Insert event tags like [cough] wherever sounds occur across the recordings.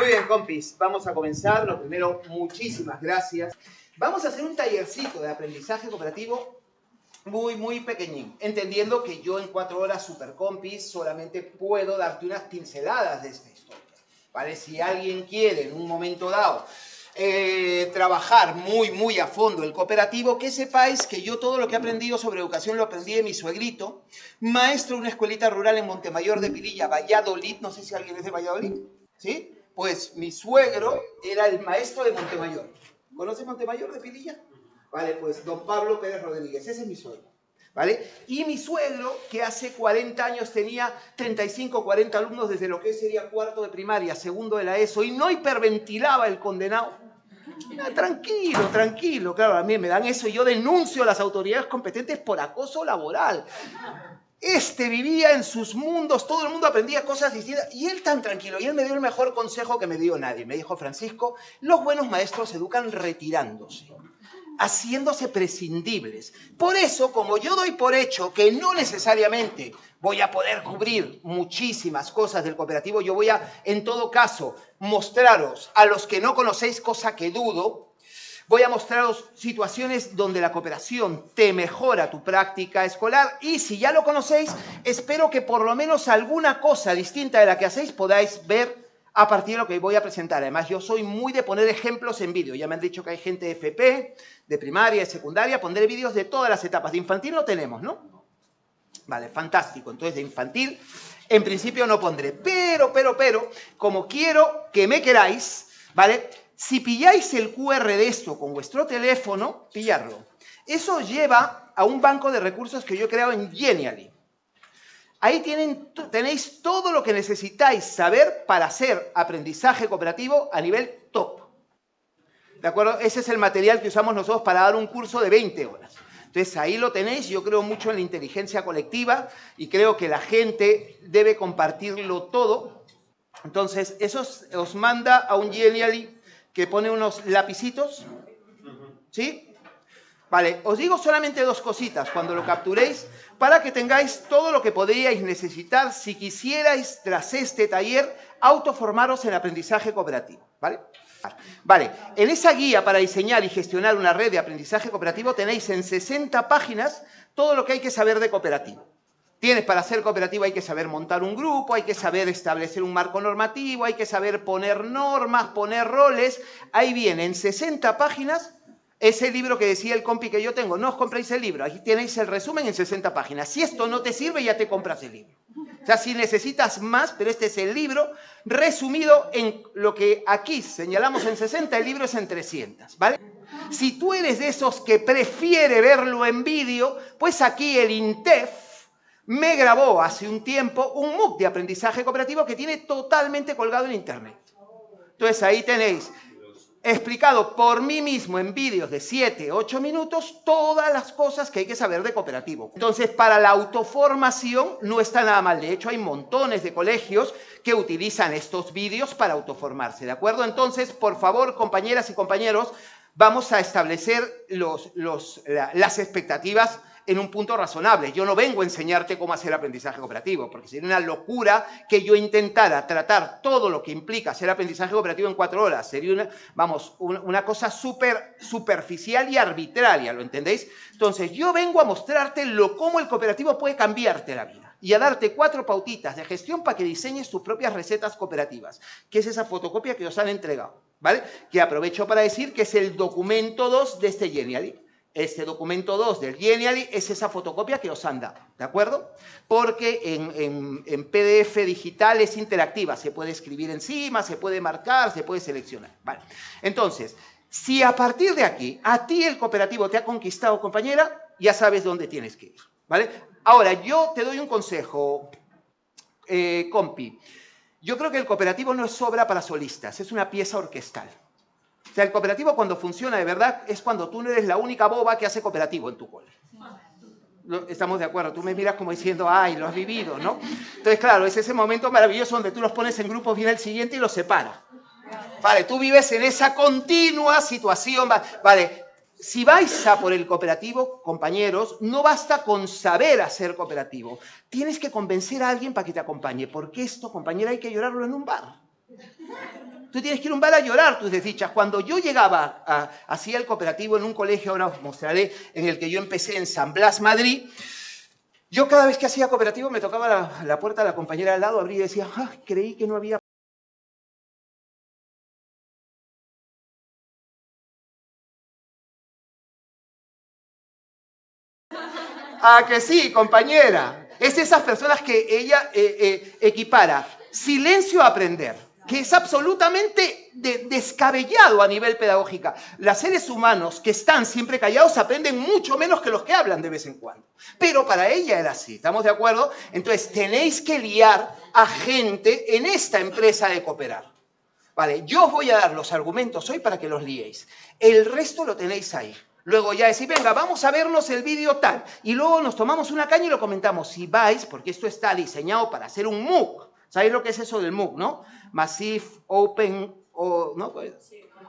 Muy bien, compis, vamos a comenzar. Lo primero, muchísimas gracias. Vamos a hacer un tallercito de aprendizaje cooperativo muy, muy pequeñín, entendiendo que yo en cuatro horas super compis solamente puedo darte unas pinceladas de esta historia. ¿Vale? Si alguien quiere en un momento dado eh, trabajar muy, muy a fondo el cooperativo, que sepáis que yo todo lo que he aprendido sobre educación lo aprendí de mi suegrito, maestro de una escuelita rural en Montemayor de Pililla, Valladolid, no sé si alguien es de Valladolid, ¿sí? Pues mi suegro era el maestro de Montemayor. ¿Conoce Montemayor de Pililla? Vale, pues don Pablo Pérez Rodríguez, ese es mi suegro. ¿Vale? Y mi suegro, que hace 40 años tenía 35, 40 alumnos desde lo que sería cuarto de primaria, segundo de la ESO, y no hiperventilaba el condenado. Ah, tranquilo, tranquilo. Claro, a mí me dan eso y yo denuncio a las autoridades competentes por acoso laboral. Este vivía en sus mundos, todo el mundo aprendía cosas distintas y él tan tranquilo. Y él me dio el mejor consejo que me dio nadie. Me dijo, Francisco, los buenos maestros educan retirándose haciéndose prescindibles. Por eso, como yo doy por hecho que no necesariamente voy a poder cubrir muchísimas cosas del cooperativo, yo voy a, en todo caso, mostraros a los que no conocéis, cosa que dudo, voy a mostraros situaciones donde la cooperación te mejora tu práctica escolar y si ya lo conocéis, espero que por lo menos alguna cosa distinta de la que hacéis podáis ver a partir de lo que voy a presentar. Además, yo soy muy de poner ejemplos en vídeo. Ya me han dicho que hay gente de FP, de primaria, de secundaria, pondré vídeos de todas las etapas. De infantil no tenemos, ¿no? Vale, fantástico. Entonces, de infantil, en principio no pondré. Pero, pero, pero, como quiero que me queráis, ¿vale? Si pilláis el QR de esto con vuestro teléfono, pillarlo. Eso lleva a un banco de recursos que yo he creado en Genially. Ahí tenéis todo lo que necesitáis saber para hacer aprendizaje cooperativo a nivel top. ¿De acuerdo? Ese es el material que usamos nosotros para dar un curso de 20 horas. Entonces ahí lo tenéis, yo creo mucho en la inteligencia colectiva y creo que la gente debe compartirlo todo. Entonces eso os manda a un Genially que pone unos lapicitos, ¿sí? Vale, os digo solamente dos cositas cuando lo capturéis para que tengáis todo lo que podríais necesitar si quisierais, tras este taller, autoformaros en aprendizaje cooperativo. ¿Vale? Vale, en esa guía para diseñar y gestionar una red de aprendizaje cooperativo tenéis en 60 páginas todo lo que hay que saber de cooperativo. Tienes para ser cooperativo hay que saber montar un grupo, hay que saber establecer un marco normativo, hay que saber poner normas, poner roles. Ahí viene en 60 páginas ese libro que decía el compi que yo tengo, no os compréis el libro, aquí tenéis el resumen en 60 páginas. Si esto no te sirve, ya te compras el libro. O sea, si necesitas más, pero este es el libro resumido en lo que aquí señalamos en 60, el libro es en 300, ¿vale? Si tú eres de esos que prefiere verlo en vídeo, pues aquí el INTEF me grabó hace un tiempo un MOOC de aprendizaje cooperativo que tiene totalmente colgado en Internet. Entonces ahí tenéis explicado por mí mismo en vídeos de 7, 8 minutos todas las cosas que hay que saber de cooperativo. Entonces, para la autoformación no está nada mal. De hecho, hay montones de colegios que utilizan estos vídeos para autoformarse, ¿de acuerdo? Entonces, por favor, compañeras y compañeros, vamos a establecer los, las expectativas en un punto razonable. Yo no vengo a enseñarte cómo hacer aprendizaje cooperativo, porque sería una locura que yo intentara tratar todo lo que implica hacer aprendizaje cooperativo en cuatro horas. Sería una, vamos, una, cosa súper superficial y arbitraria, ¿lo entendéis? Entonces, yo vengo a mostrarte lo, cómo el cooperativo puede cambiarte la vida y a darte cuatro pautitas de gestión para que diseñes tus propias recetas cooperativas, que es esa fotocopia que os han entregado, ¿vale? Que aprovecho para decir que es el documento 2 de este Genially este documento 2 del Genially es esa fotocopia que os han dado, ¿de acuerdo? Porque en, PDF digital es interactiva, se puede escribir encima, se puede marcar, se puede seleccionar, ¿vale? Entonces, si a partir de aquí a ti el cooperativo te ha conquistado, compañera, ya sabes dónde tienes que ir, ¿vale? Ahora, yo te doy un consejo, eh, compi. Yo creo que el cooperativo no es obra para solistas, es una pieza orquestal. O sea, el cooperativo cuando funciona de verdad es cuando tú no eres la única boba que hace cooperativo en tu cole. Estamos de acuerdo, tú me miras como diciendo, ay, lo has vivido, ¿no? Entonces, claro, es ese momento maravilloso donde tú los pones en grupos, viene el siguiente y los separa. Vale, tú vives en esa continua situación, vale, si vais a por el cooperativo, compañeros, no basta con saber hacer cooperativo. Tienes que convencer a alguien para que te acompañe, porque esto, compañera, hay que llorarlo en un bar. Tú tienes que ir a un bar a llorar tus desdichas. Cuando yo llegaba a, hacía el cooperativo en un colegio, ahora os mostraré, en el que yo empecé en San Blas, Madrid, yo cada vez que hacía cooperativo me tocaba la, puerta de la compañera al lado, abría y decía, ah, creí que no había Ah, que sí, compañera. Es esas personas que ella eh, eh, equipara silencio a aprender, que es absolutamente descabellado a nivel pedagógico. Los seres humanos que están siempre callados aprenden mucho menos que los que hablan de vez en cuando. Pero para ella era así, ¿estamos de acuerdo? Entonces tenéis que liar a gente en esta empresa de cooperar. Vale, yo os voy a dar los argumentos hoy para que los liéis. El resto lo tenéis ahí. Luego ya decir, venga, vamos a vernos el vídeo tal. Y luego nos tomamos una caña y lo comentamos. Si vais, porque esto está diseñado para hacer un MOOC. ¿Sabéis lo que es eso del MOOC, no? Massive, Open, o, ¿no? Pues,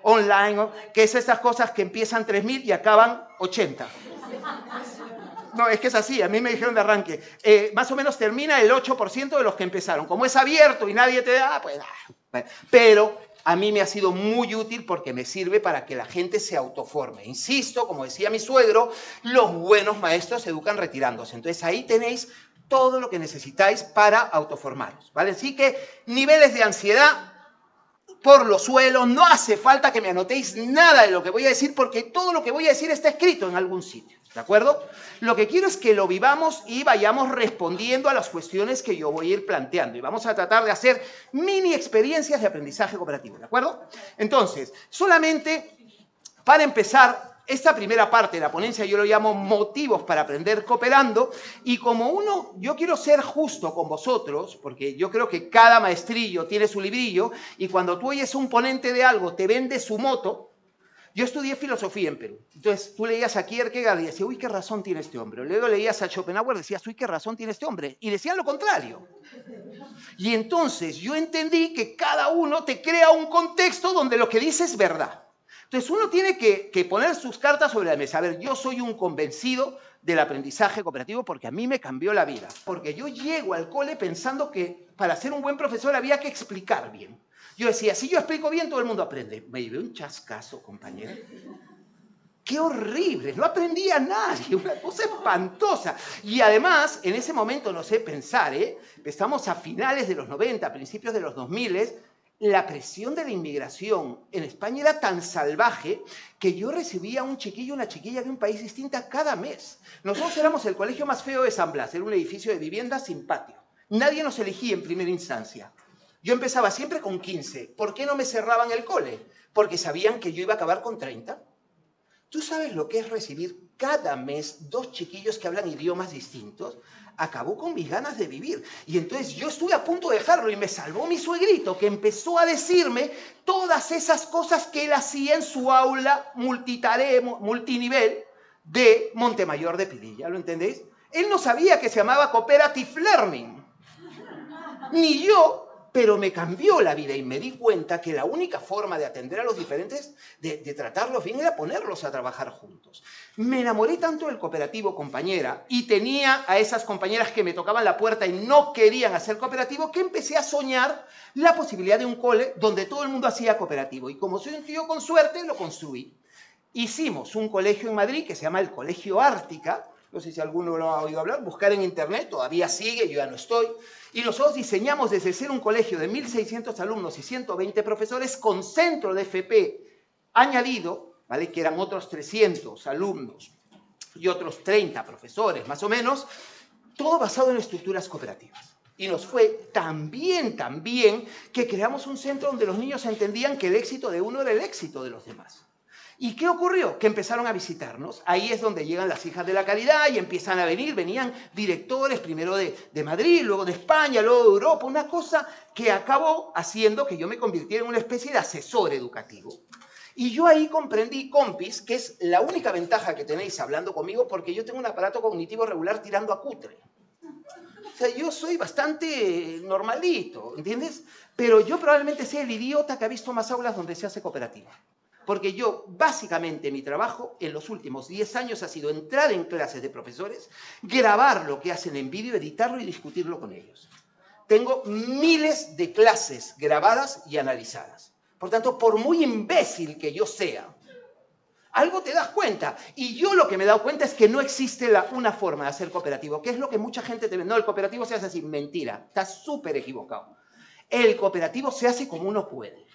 online, que es estas cosas que empiezan 3.000 y acaban 80. No, es que es así, a mí me dijeron de arranque. Eh, más o menos termina el 8% de los que empezaron. Como es abierto y nadie te da, pues... Ah, pero a mí me ha sido muy útil porque me sirve para que la gente se autoforme. Insisto, como decía mi suegro, los buenos maestros se educan retirándose. Entonces ahí tenéis todo lo que necesitáis para autoformaros, ¿vale? Así que niveles de ansiedad por los suelos, no hace falta que me anotéis nada de lo que voy a decir porque todo lo que voy a decir está escrito en algún sitio. ¿De acuerdo? Lo que quiero es que lo vivamos y vayamos respondiendo a las cuestiones que yo voy a ir planteando. Y vamos a tratar de hacer mini experiencias de aprendizaje cooperativo. ¿De acuerdo? Entonces, solamente para empezar, esta primera parte de la ponencia yo lo llamo motivos para aprender cooperando y como uno, yo quiero ser justo con vosotros, porque yo creo que cada maestrillo tiene su librillo y cuando tú oyes un ponente de algo, te vende su moto, yo estudié filosofía en Perú. Entonces, tú leías a Kierkegaard y decías, uy, qué razón tiene este hombre. Luego leías a Schopenhauer y decías, uy, qué razón tiene este hombre. Y decían lo contrario. Y entonces yo entendí que cada uno te crea un contexto donde lo que dice es verdad. Entonces, uno tiene que, poner sus cartas sobre la mesa. A ver, yo soy un convencido del aprendizaje cooperativo porque a mí me cambió la vida. Porque yo llego al cole pensando que para ser un buen profesor había que explicar bien. Yo decía, si yo explico bien, todo el mundo aprende. Me llevé un chascazo, compañero. ¡Qué horrible! No aprendía nadie, una cosa espantosa. Y además, en ese momento, no sé pensar, ¿eh? estamos a finales de los 90, principios de los 2000, la presión de la inmigración en España era tan salvaje que yo recibía un chiquillo, una chiquilla de un país distinta cada mes. Nosotros éramos el colegio más feo de San Blas, era un edificio de vivienda sin patio. Nadie nos elegía en primera instancia. Yo empezaba siempre con 15. ¿Por qué no me cerraban el cole? Porque sabían que yo iba a acabar con 30. ¿Tú sabes lo que es recibir cada mes dos chiquillos que hablan idiomas distintos? Acabó con mis ganas de vivir. Y entonces yo estuve a punto de dejarlo y me salvó mi suegrito que empezó a decirme todas esas cosas que él hacía en su aula multinivel de Montemayor de Pililla. ¿Lo entendéis? Él no sabía que se llamaba Cooperative Learning. Ni yo pero me cambió la vida y me di cuenta que la única forma de atender a los diferentes, de, tratarlos bien, era ponerlos a trabajar juntos. Me enamoré tanto del cooperativo, compañera, y tenía a esas compañeras que me tocaban la puerta y no querían hacer cooperativo, que empecé a soñar la posibilidad de un cole donde todo el mundo hacía cooperativo. Y como soy un tío con suerte, lo construí. Hicimos un colegio en Madrid que se llama el Colegio Ártica, no sé si alguno lo ha oído hablar, buscar en internet, todavía sigue, yo ya no estoy. Y nosotros diseñamos desde ser un colegio de 1.600 alumnos y 120 profesores con centro de FP añadido, ¿vale? que eran otros 300 alumnos y otros 30 profesores más o menos, todo basado en estructuras cooperativas. Y nos fue tan bien, tan bien, que creamos un centro donde los niños entendían que el éxito de uno era el éxito de los demás. ¿Y qué ocurrió? Que empezaron a visitarnos. Ahí es donde llegan las hijas de la caridad y empiezan a venir. Venían directores, primero de, Madrid, luego de España, luego de Europa. Una cosa que acabó haciendo que yo me convirtiera en una especie de asesor educativo. Y yo ahí comprendí, compis, que es la única ventaja que tenéis hablando conmigo porque yo tengo un aparato cognitivo regular tirando a cutre. O sea, yo soy bastante normalito, ¿entiendes? Pero yo probablemente sea el idiota que ha visto más aulas donde se hace cooperativa. Porque yo, básicamente, mi trabajo en los últimos 10 años ha sido entrar en clases de profesores, grabar lo que hacen en vídeo, editarlo y discutirlo con ellos. Tengo miles de clases grabadas y analizadas. Por tanto, por muy imbécil que yo sea, algo te das cuenta. Y yo lo que me he dado cuenta es que no existe la, una forma de hacer cooperativo, que es lo que mucha gente te ve. No, el cooperativo se hace así. Mentira, estás súper equivocado. El cooperativo se hace como uno puede.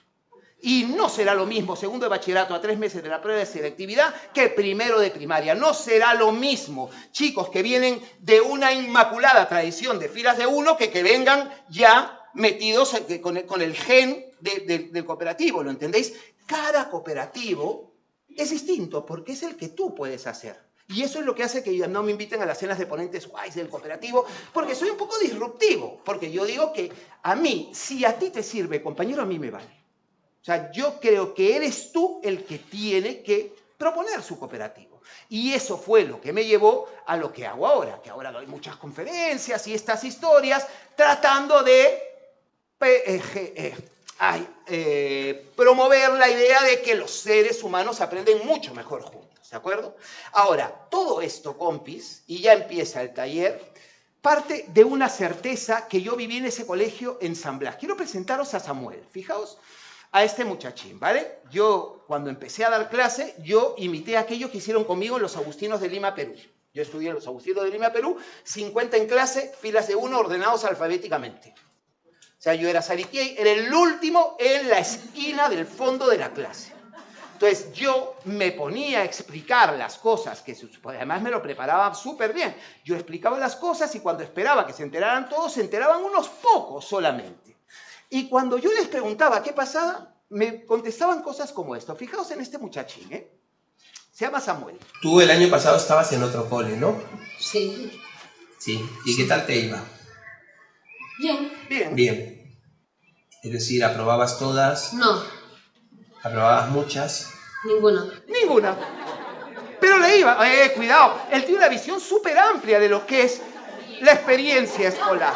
Y no será lo mismo segundo de bachillerato a tres meses de la prueba de selectividad que primero de primaria. No será lo mismo chicos que vienen de una inmaculada tradición de filas de uno que que vengan ya metidos con el, gen del cooperativo, ¿lo entendéis? Cada cooperativo es distinto porque es el que tú puedes hacer. Y eso es lo que hace que no me inviten a las cenas de ponentes guays del cooperativo, porque soy un poco disruptivo, porque yo digo que a mí, si a ti te sirve, compañero, a mí me vale. Sea, yo creo que eres tú el que tiene que proponer su cooperativo. Y eso fue lo que me llevó a lo que hago ahora, que ahora doy muchas conferencias y estas historias tratando de eh, eh, eh, promover la idea de que los seres humanos aprenden mucho mejor juntos, ¿de acuerdo? Ahora, todo esto, compis, y ya empieza el taller, parte de una certeza que yo viví en ese colegio en San Blas. Quiero presentaros a Samuel, fijaos a este muchachín, ¿vale? Yo, cuando empecé a dar clase, yo imité aquello que hicieron conmigo en los Agustinos de Lima, Perú. Yo estudié en los Agustinos de Lima, Perú, 50 en clase, filas de uno ordenados alfabéticamente. O sea, yo era Sariquey, era el último en la esquina del fondo de la clase. Entonces yo me ponía a explicar las cosas, que además me lo preparaba súper bien. Yo explicaba las cosas y cuando esperaba que se enteraran todos, se enteraban unos pocos solamente. Y cuando yo les preguntaba qué pasaba, me contestaban cosas como esto. Fijaos en este muchachín, ¿eh? Se llama Samuel. Tú el año pasado estabas en otro cole, ¿no? Sí. Sí. ¿Y qué tal te iba? Bien. Bien. Bien. Es decir, ¿aprobabas todas? No, ¿Aprobabas muchas? ninguna. Ninguna. Pero le iba. Eh, cuidado. Él tiene una visión súper amplia de lo que es la experiencia escolar.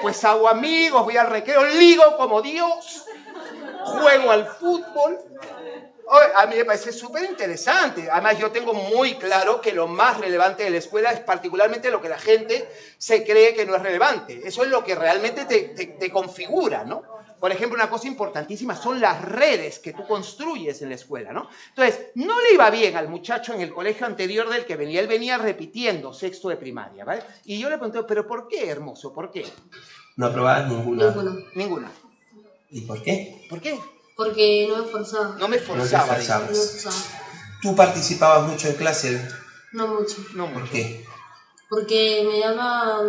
Pues hago amigos, voy al recreo, ligo como Dios, juego al fútbol. A mí me parece súper interesante. Además, yo tengo muy claro que lo más relevante de la escuela es particularmente lo que la gente se cree que no es relevante. Eso es lo que realmente te, te- te configura, ¿no? Por ejemplo, una cosa importantísima son las redes que tú construyes en la escuela, ¿no? Entonces, no le iba bien al muchacho en el colegio anterior del que venía. Él venía repitiendo sexto de primaria, ¿vale? Y yo le pregunté, ¿pero por qué, hermoso? ¿Por qué? ¿No aprobabas ninguna? Ninguna. Ninguna. ¿Y por qué? ¿Por qué? Porque no me esforzaba. No me esforzaba. No te dice. No me esforzabas. esforzaba. ¿Tú participabas mucho en clase? No mucho. No ¿Por qué? Porque me daba.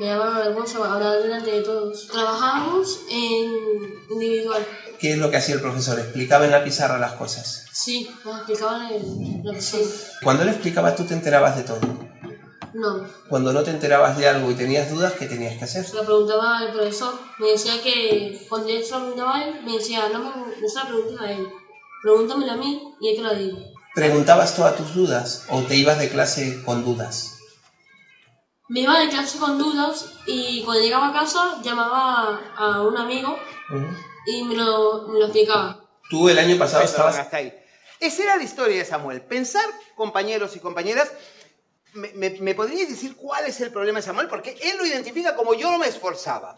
Me daba vergüenza hablar delante de todos. Trabajábamos en individual. ¿Qué es lo que hacía el profesor? ¿Explicaba en la pizarra las cosas? Sí, nos explicaban el, lo que sí. Cuando él explicaba, tú te enterabas de todo. No. Cuando no te enterabas de algo y tenías dudas, ¿qué tenías que hacer? Se lo preguntaba al profesor. Me decía que cuando yo se lo preguntaba a él, me decía, no, me, no se lo preguntes a él. Pregúntamelo a mí y yo te lo digo. ¿Preguntabas todas tus dudas o te ibas de clase con dudas? Me iba de clase con dudas y cuando llegaba a casa llamaba a un amigo y me lo, me lo explicaba. Tú el año pasado estabas... hasta ahí. Esa era la historia de Samuel. Pensar, compañeros y compañeras, me, me, me podríais decir cuál es el problema de Samuel? Porque él lo identifica como yo no me esforzaba.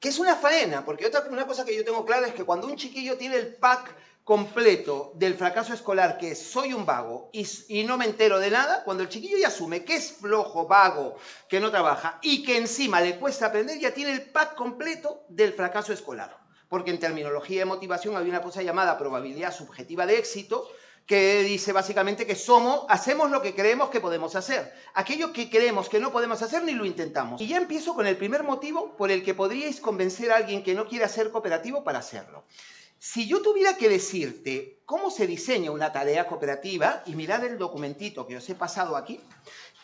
Que es una faena, porque otra una cosa que yo tengo clara es que cuando un chiquillo tiene el pack completo del fracaso escolar, que es soy un vago y, no me entero de nada, cuando el chiquillo ya asume que es flojo, vago, que no trabaja y que encima le cuesta aprender, ya tiene el pack completo del fracaso escolar. Porque en terminología de motivación hay una cosa llamada probabilidad subjetiva de éxito, que dice básicamente que somos, hacemos lo que creemos que podemos hacer. Aquello que creemos que no podemos hacer ni lo intentamos. Y ya empiezo con el primer motivo por el que podríais convencer a alguien que no quiera ser cooperativo para hacerlo. Si yo tuviera que decirte cómo se diseña una tarea cooperativa, y mirad el documentito que os he pasado aquí,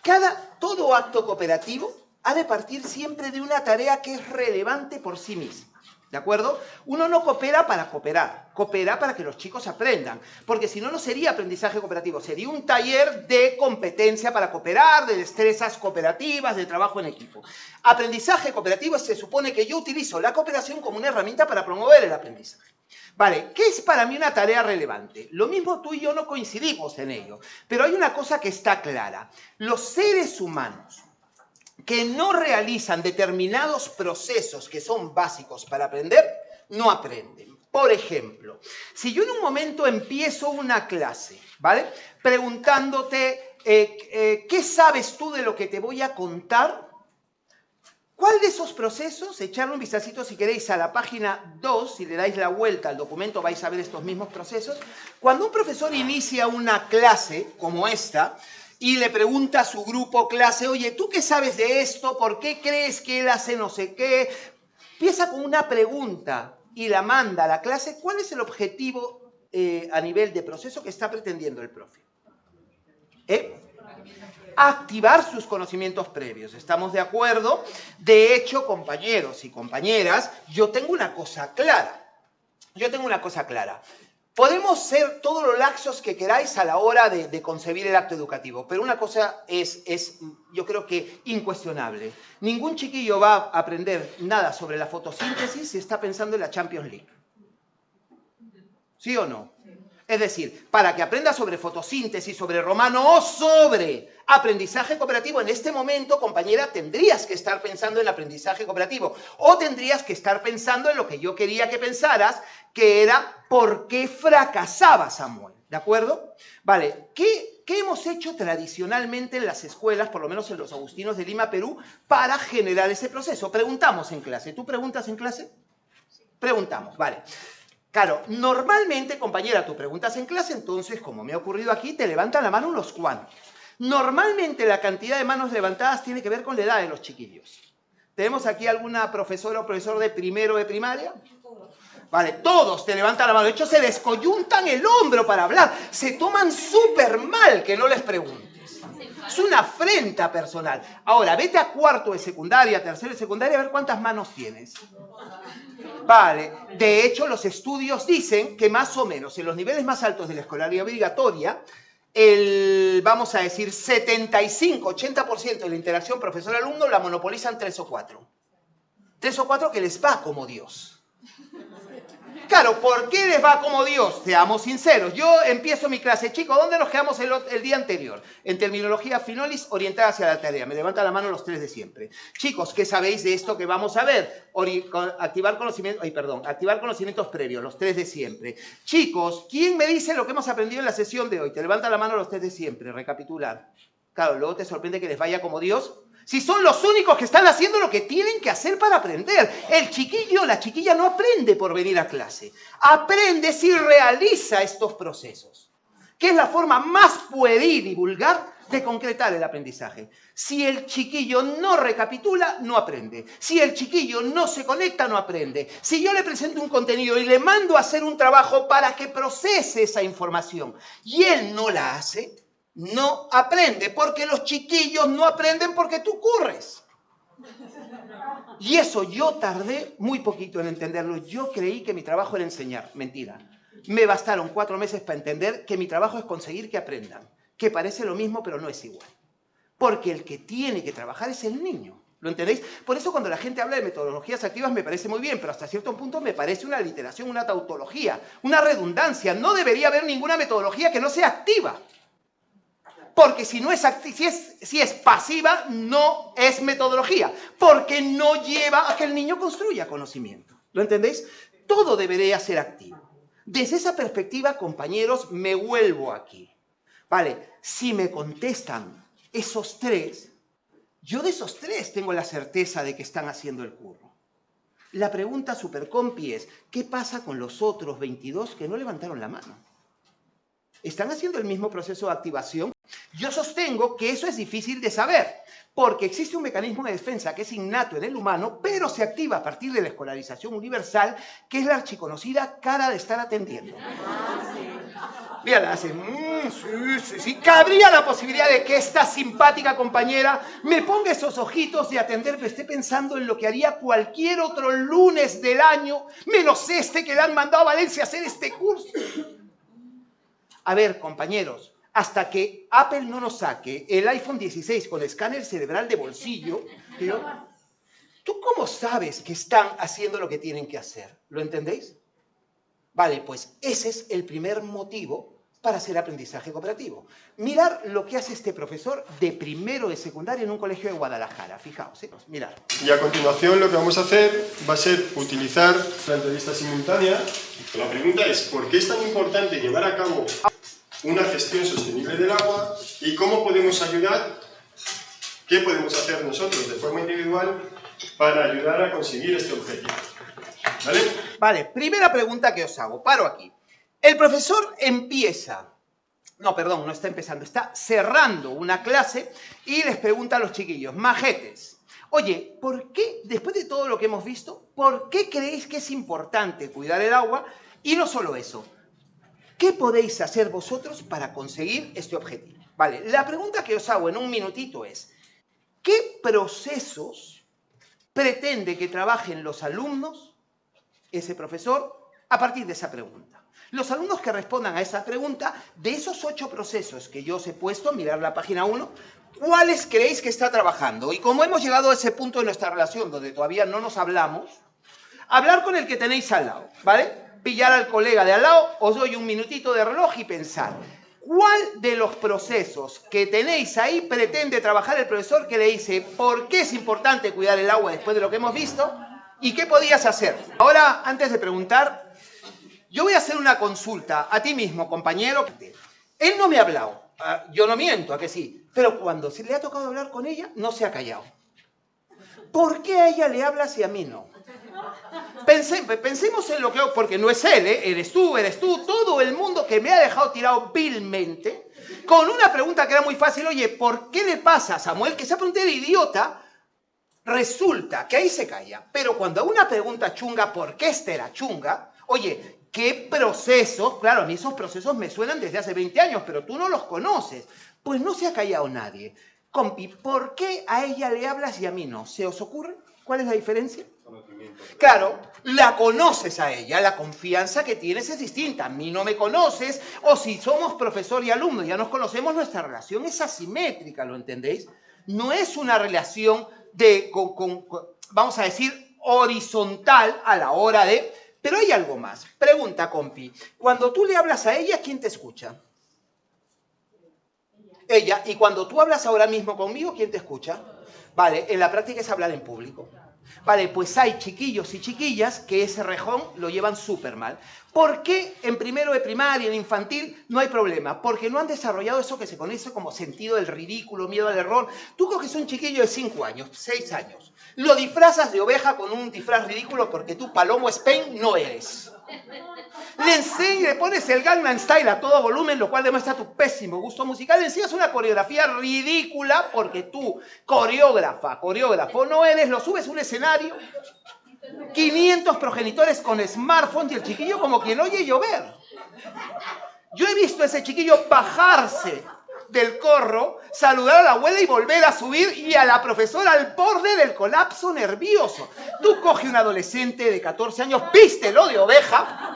cada, todo acto cooperativo ha de partir siempre de una tarea que es relevante por sí misma. ¿De acuerdo? Uno no coopera para cooperar, coopera para que los chicos aprendan, porque si no, no sería aprendizaje cooperativo, sería un taller de competencia para cooperar, de destrezas cooperativas, de trabajo en equipo. Aprendizaje cooperativo se supone que yo utilizo la cooperación como una herramienta para promover el aprendizaje. Vale, ¿qué es para mí una tarea relevante? Lo mismo tú y yo no coincidimos en ello, pero hay una cosa que está clara. Los seres humanos que no realizan determinados procesos que son básicos para aprender, no aprenden. Por ejemplo, si yo en un momento empiezo una clase, ¿vale? Preguntándote, eh, eh, ¿qué sabes tú de lo que te voy a contar? ¿Cuál de esos procesos, echarle un vistacito si queréis a la página 2, si le dais la vuelta al documento vais a ver estos mismos procesos, cuando un profesor inicia una clase como esta y le pregunta a su grupo clase, oye, ¿tú qué sabes de esto? ¿Por qué crees que él hace no sé qué? Empieza con una pregunta y la manda a la clase, ¿cuál es el objetivo eh, a nivel de proceso que está pretendiendo el profe? ¿Eh? Activar sus conocimientos previos. ¿Estamos de acuerdo? De hecho, compañeros y compañeras, yo tengo una cosa clara. Yo tengo una cosa clara. Podemos ser todos los laxos que queráis a la hora de, concebir el acto educativo, pero una cosa es, es, yo creo que incuestionable. Ningún chiquillo va a aprender nada sobre la fotosíntesis si está pensando en la Champions League. ¿Sí o no? Es decir, para que aprenda sobre fotosíntesis, sobre romano o sobre aprendizaje cooperativo, en este momento, compañera, tendrías que estar pensando en aprendizaje cooperativo o tendrías que estar pensando en lo que yo quería que pensaras, que era por qué fracasaba Samuel. ¿De acuerdo? Vale, ¿qué, ¿qué hemos hecho tradicionalmente en las escuelas, por lo menos en los agustinos de Lima, Perú, para generar ese proceso? Preguntamos en clase. ¿Tú preguntas en clase? Preguntamos, vale. Claro, normalmente, compañera, tú preguntas en clase, entonces, como me ha ocurrido aquí, te levantan la mano unos cuantos. Normalmente la cantidad de manos levantadas tiene que ver con la edad de los chiquillos. ¿Tenemos aquí alguna profesora o profesor de primero de primaria? Vale, todos te levantan la mano. De hecho, se descoyuntan el hombro para hablar. Se toman súper mal que no les preguntes. Es una afrenta personal. Ahora, vete a cuarto de secundaria, tercero de secundaria, a ver cuántas manos tienes. Vale, de hecho los estudios dicen que más o menos en los niveles más altos de la escolaridad obligatoria, el, vamos a decir, 75-80% de la interacción profesor-alumno la monopolizan tres o cuatro. Tres o cuatro que les va como Dios. Claro, ¿por qué les va como Dios? Seamos sinceros. Yo empiezo mi clase, chicos, ¿dónde nos quedamos el, día anterior? En terminología finolis orientada hacia la tarea. Me levanta la mano los tres de siempre. Chicos, ¿qué sabéis de esto que vamos a ver? activar conocimientos, ay, perdón, activar conocimientos previos, los tres de siempre. Chicos, ¿quién me dice lo que hemos aprendido en la sesión de hoy? Te levanta la mano los tres de siempre, recapitular. Claro, luego te sorprende que les vaya como Dios si son los únicos que están haciendo lo que tienen que hacer para aprender. El chiquillo, la chiquilla no aprende por venir a clase. Aprende si realiza estos procesos, que es la forma más pueril y vulgar de concretar el aprendizaje. Si el chiquillo no recapitula, no aprende. Si el chiquillo no se conecta, no aprende. Si yo le presento un contenido y le mando a hacer un trabajo para que procese esa información y él no la hace, no aprende, porque los chiquillos no aprenden porque tú corres. Y eso yo tardé muy poquito en entenderlo. Yo creí que mi trabajo era enseñar. Mentira. Me bastaron cuatro meses para entender que mi trabajo es conseguir que aprendan. Que parece lo mismo, pero no es igual. Porque el que tiene que trabajar es el niño. ¿Lo entendéis? Por eso cuando la gente habla de metodologías activas me parece muy bien, pero hasta cierto punto me parece una literación, una tautología, una redundancia. No debería haber ninguna metodología que no sea activa. Porque si, no es, si, si es pasiva, no es metodología. Porque no lleva a que el niño construya conocimiento. ¿Lo entendéis? Todo debería ser activo. Desde esa perspectiva, compañeros, me vuelvo aquí. Vale, si me contestan esos tres, yo de esos tres tengo la certeza de que están haciendo el curro. La pregunta supercompi es, ¿qué pasa con los otros 22 que no levantaron la mano? ¿Están haciendo el mismo proceso de activación? Yo sostengo que eso es difícil de saber, porque existe un mecanismo de defensa que es innato en el humano, pero se activa a partir de la escolarización universal, que es la archiconocida cara de estar atendiendo. Mira, la hace, mm, sí, sí, sí. Cabría la posibilidad de que esta simpática compañera me ponga esos ojitos de atenderme, esté pensando en lo que haría cualquier otro lunes del año, menos este que le han mandado a Valencia a hacer este curso. A ver, compañeros, hasta que Apple no nos saque el iPhone 16 con escáner cerebral de bolsillo, ¿tú cómo sabes que están haciendo lo que tienen que hacer? ¿Lo entendéis? Vale, pues ese es el primer motivo para hacer aprendizaje cooperativo. Mirar lo que hace este profesor de primero de secundaria en un colegio de Guadalajara. Fijaos, ¿eh? mirar. Y a continuación lo que vamos a hacer va a ser utilizar la entrevista simultánea. La pregunta es, ¿por qué es tan importante llevar a cabo una gestión sostenible del agua y cómo podemos ayudar, qué podemos hacer nosotros de forma individual para ayudar a conseguir este objetivo? ¿Vale? Vale, primera pregunta que os hago. Paro aquí. El profesor empieza, no, perdón, no está empezando, está cerrando una clase y les pregunta a los chiquillos, majetes, oye, ¿por qué, después de todo lo que hemos visto, por qué creéis que es importante cuidar el agua? Y no solo eso, ¿qué podéis hacer vosotros para conseguir este objetivo? Vale, la pregunta que os hago en un minutito es, ¿qué procesos pretende que trabajen los alumnos, ese profesor, a partir de esa pregunta? Los alumnos que respondan a esa pregunta, de esos ocho procesos que yo os he puesto, mirar la página 1, ¿cuáles creéis que está trabajando? Y como hemos llegado a ese punto de nuestra relación donde todavía no nos hablamos, hablar con el que tenéis al lado, ¿vale? Pillar al colega de al lado, os doy un minutito de reloj y pensar, ¿cuál de los procesos que tenéis ahí pretende trabajar el profesor que le dice por qué es importante cuidar el agua después de lo que hemos visto y qué podías hacer? Ahora, antes de preguntar, yo voy a hacer una consulta a ti mismo, compañero. Él no me ha hablado. Ah, yo no miento, a que sí. Pero cuando se le ha tocado hablar con ella, no se ha callado. ¿Por qué a ella le hablas y a mí no? Pensemos en lo que... Porque no es él, ¿eh? Eres tú, eres tú, todo el mundo que me ha dejado tirado vilmente, con una pregunta que era muy fácil. Oye, ¿por qué le pasa a Samuel que se ha preguntado de idiota? Resulta que ahí se calla. Pero cuando una pregunta chunga, ¿por qué esta era chunga? Oye, ¿Qué procesos? Claro, a mí esos procesos me suenan desde hace 20 años, pero tú no los conoces. Pues no se ha callado nadie. Compi, ¿por qué a ella le hablas y a mí no? ¿Se os ocurre? ¿Cuál es la diferencia? Claro, la conoces a ella, la confianza que tienes es distinta. A mí no me conoces, o si somos profesor y alumno, ya nos conocemos, nuestra relación es asimétrica, ¿lo entendéis? No es una relación de, vamos a decir, horizontal a la hora de pero hay algo más. Pregunta, compi. Cuando tú le hablas a ella, ¿quién te escucha? Ella. ¿Y cuando tú hablas ahora mismo conmigo, quién te escucha? Vale, en la práctica es hablar en público. Vale, pues hay chiquillos y chiquillas que ese rejón lo llevan súper mal. ¿Por qué en primero de primaria, en infantil, no hay problema? Porque no han desarrollado eso que se conoce como sentido del ridículo, miedo al error. Tú coges un chiquillo de 5 años, 6 años, lo disfrazas de oveja con un disfraz ridículo porque tú, Palomo Spain, no eres. Le enseñas, le pones el Gangnam Style a todo volumen, lo cual demuestra tu pésimo gusto musical. Le enseñas una coreografía ridícula porque tú, coreógrafa, coreógrafo, no eres, lo subes a un escenario. 500 progenitores con smartphone y el chiquillo como quien oye llover. Yo he visto a ese chiquillo bajarse del corro, saludar a la abuela y volver a subir y a la profesora al borde del colapso nervioso. Tú coge un adolescente de 14 años, vístelo de oveja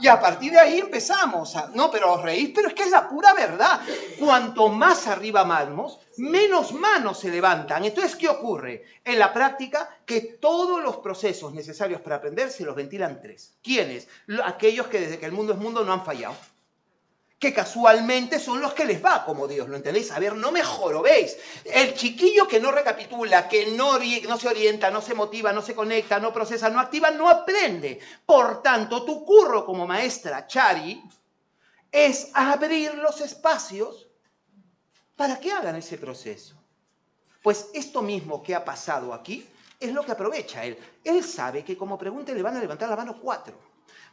y a partir de ahí empezamos. No, pero os reís, pero es que es la pura verdad. Cuanto más arriba vamos, menos manos se levantan. Entonces, ¿qué ocurre? En la práctica, que todos los procesos necesarios para aprender se los ventilan tres. ¿Quiénes? Aquellos que desde que el mundo es mundo no han fallado que casualmente son los que les va como Dios, ¿lo entendéis? A ver, no me jorobéis. El chiquillo que no recapitula, que no, no se orienta, no se motiva, no se conecta, no procesa, no activa, no aprende. Por tanto, tu curro como maestra, Chari, es abrir los espacios para que hagan ese proceso. Pues esto mismo que ha pasado aquí es lo que aprovecha él. Él sabe que como pregunta le van a levantar la mano cuatro.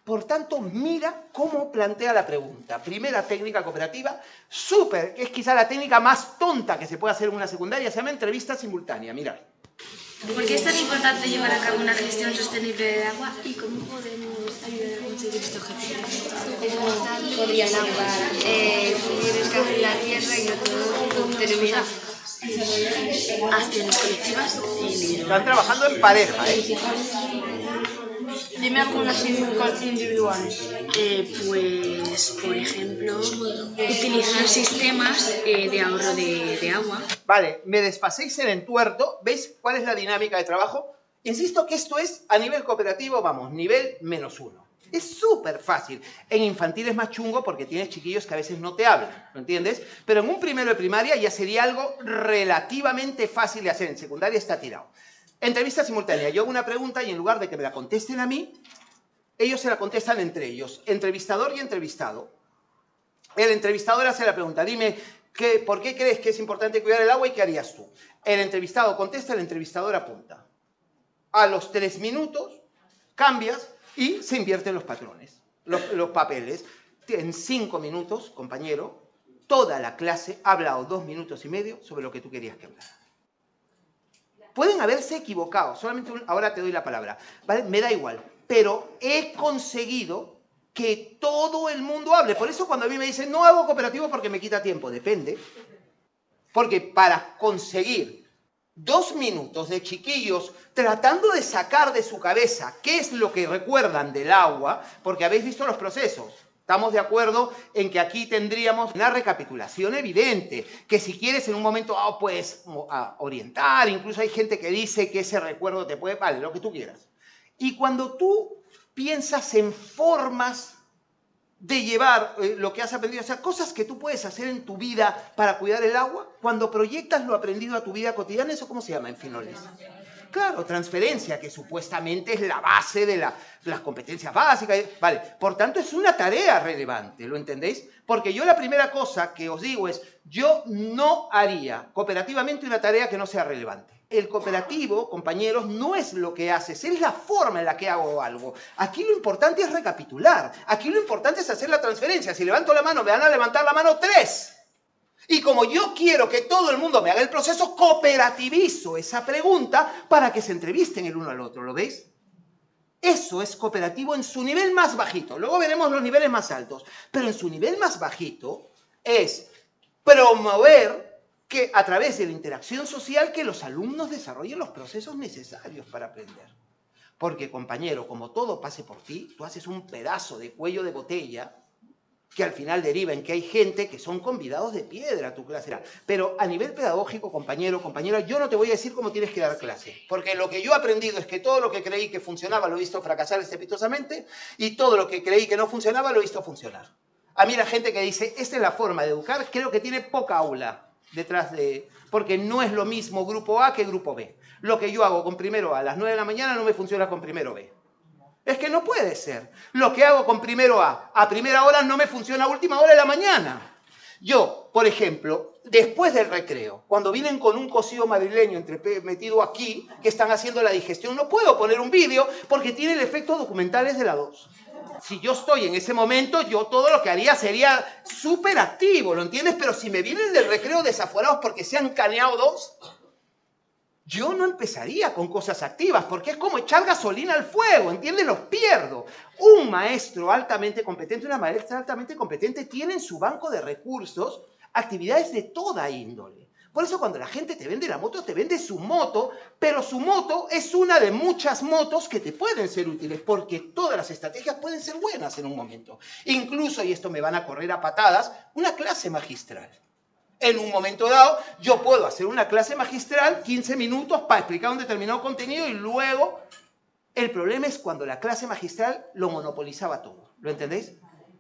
Por tanto, mira cómo plantea la pregunta. Primera técnica cooperativa, súper, que es quizá la técnica más tonta que se puede hacer en una secundaria, se llama entrevista simultánea. Mirad. ¿Por qué es tan importante llevar a cabo una gestión sostenible del agua y cómo podemos ayudar a conseguir este objetivo? ¿Cómo podrían ayudar? Eh, en la tierra y todo tenemos acciones colectivas Están trabajando en pareja, ¿eh? Dime algunas individuales. Eh, pues, por ejemplo, utilizar sistemas eh, de ahorro de, agua. Vale, me despaséis el entuerto. ¿Veis cuál es la dinámica de trabajo? Insisto que esto es a nivel cooperativo, vamos, nivel menos uno. Es súper fácil. En infantil es más chungo porque tienes chiquillos que a veces no te hablan, ¿lo entiendes? Pero en un primero de primaria ya sería algo relativamente fácil de hacer. En secundaria está tirado. Entrevista simultánea. Yo hago una pregunta y en lugar de que me la contesten a mí, ellos se la contestan entre ellos, entrevistador y entrevistado. El entrevistador hace la pregunta, dime, ¿qué, ¿por qué crees que es importante cuidar el agua y qué harías tú? El entrevistado contesta, el entrevistador apunta. A los tres minutos cambias y se invierten los patrones, los, los papeles. En cinco minutos, compañero, toda la clase ha hablado dos minutos y medio sobre lo que tú querías que hablara. Pueden haberse equivocado, solamente ahora te doy la palabra. Me da igual, pero he conseguido que todo el mundo hable. Por eso cuando a mí me dicen, no hago cooperativo porque me quita tiempo, depende. Porque para conseguir dos minutos de chiquillos tratando de sacar de su cabeza qué es lo que recuerdan del agua, porque habéis visto los procesos. Estamos de acuerdo en que aquí tendríamos una recapitulación evidente, que si quieres en un momento ah, puedes orientar, incluso hay gente que dice que ese recuerdo te puede, vale, lo que tú quieras. Y cuando tú piensas en formas de llevar eh, lo que has aprendido, o sea, cosas que tú puedes hacer en tu vida para cuidar el agua, cuando proyectas lo aprendido a tu vida cotidiana, ¿eso cómo se llama en Finoles? Claro, transferencia, que supuestamente es la base de, la- de las competencias básicas. eh, Vale, por tanto es una tarea relevante, ¿lo entendéis? Porque yo la primera cosa que os digo es, yo no haría cooperativamente una tarea que no sea relevante. El cooperativo, compañeros, no es lo que haces, es la forma en la que hago algo. Aquí lo importante es recapitular, aquí lo importante es hacer la transferencia. Si levanto la mano, me van a levantar la mano tres. Y como yo quiero que todo el mundo me haga el proceso, cooperativizo esa pregunta para que se entrevisten el uno al otro, ¿lo veis? Eso es cooperativo en su nivel más bajito. Luego veremos los niveles más altos. Pero en su nivel más bajito es promover que a través de la interacción social que los alumnos desarrollen los procesos necesarios para aprender. Porque, compañero, como todo pase por ti, tú haces un pedazo de cuello de botella que al final deriva en que hay gente que son convidados de piedra a tu clase. Pero a nivel pedagógico, compañero, compañera, yo no te voy a decir cómo tienes que dar clase, porque lo que yo he aprendido es que todo lo que creí que funcionaba lo he visto fracasar estrepitosamente y todo lo que creí que no funcionaba lo he visto funcionar. A mí la gente que dice, esta es la forma de educar, creo que tiene poca aula detrás de... Porque no es lo mismo grupo A que grupo B. Lo que yo hago con primero A a las 9 de la mañana no me funciona con primero B. Es que no puede ser. Lo que hago con primero A a primera hora no me funciona a última hora de la mañana. Yo, por ejemplo, después del recreo, cuando vienen con un cocido madrileño metido aquí, que están haciendo la digestión, no puedo poner un vídeo porque tiene el efecto documental es de la 2. Si yo estoy en ese momento, yo todo lo que haría sería súper activo, ¿lo entiendes? Pero si me vienen del recreo desaforados porque se han caneado dos, yo no empezaría con cosas activas, porque es como echar gasolina al fuego, ¿entiendes? Los pierdo. Un maestro altamente competente, una maestra altamente competente, tiene en su banco de recursos actividades de toda índole. Por eso cuando la gente te vende la moto, te vende su moto, pero su moto es una de muchas motos que te pueden ser útiles, porque todas las estrategias pueden ser buenas en un momento. Incluso, y esto me van a correr a patadas, una clase magistral. En un momento dado, yo puedo hacer una clase magistral, 15 minutos, para explicar un determinado contenido y luego el problema es cuando la clase magistral lo monopolizaba todo. ¿Lo entendéis?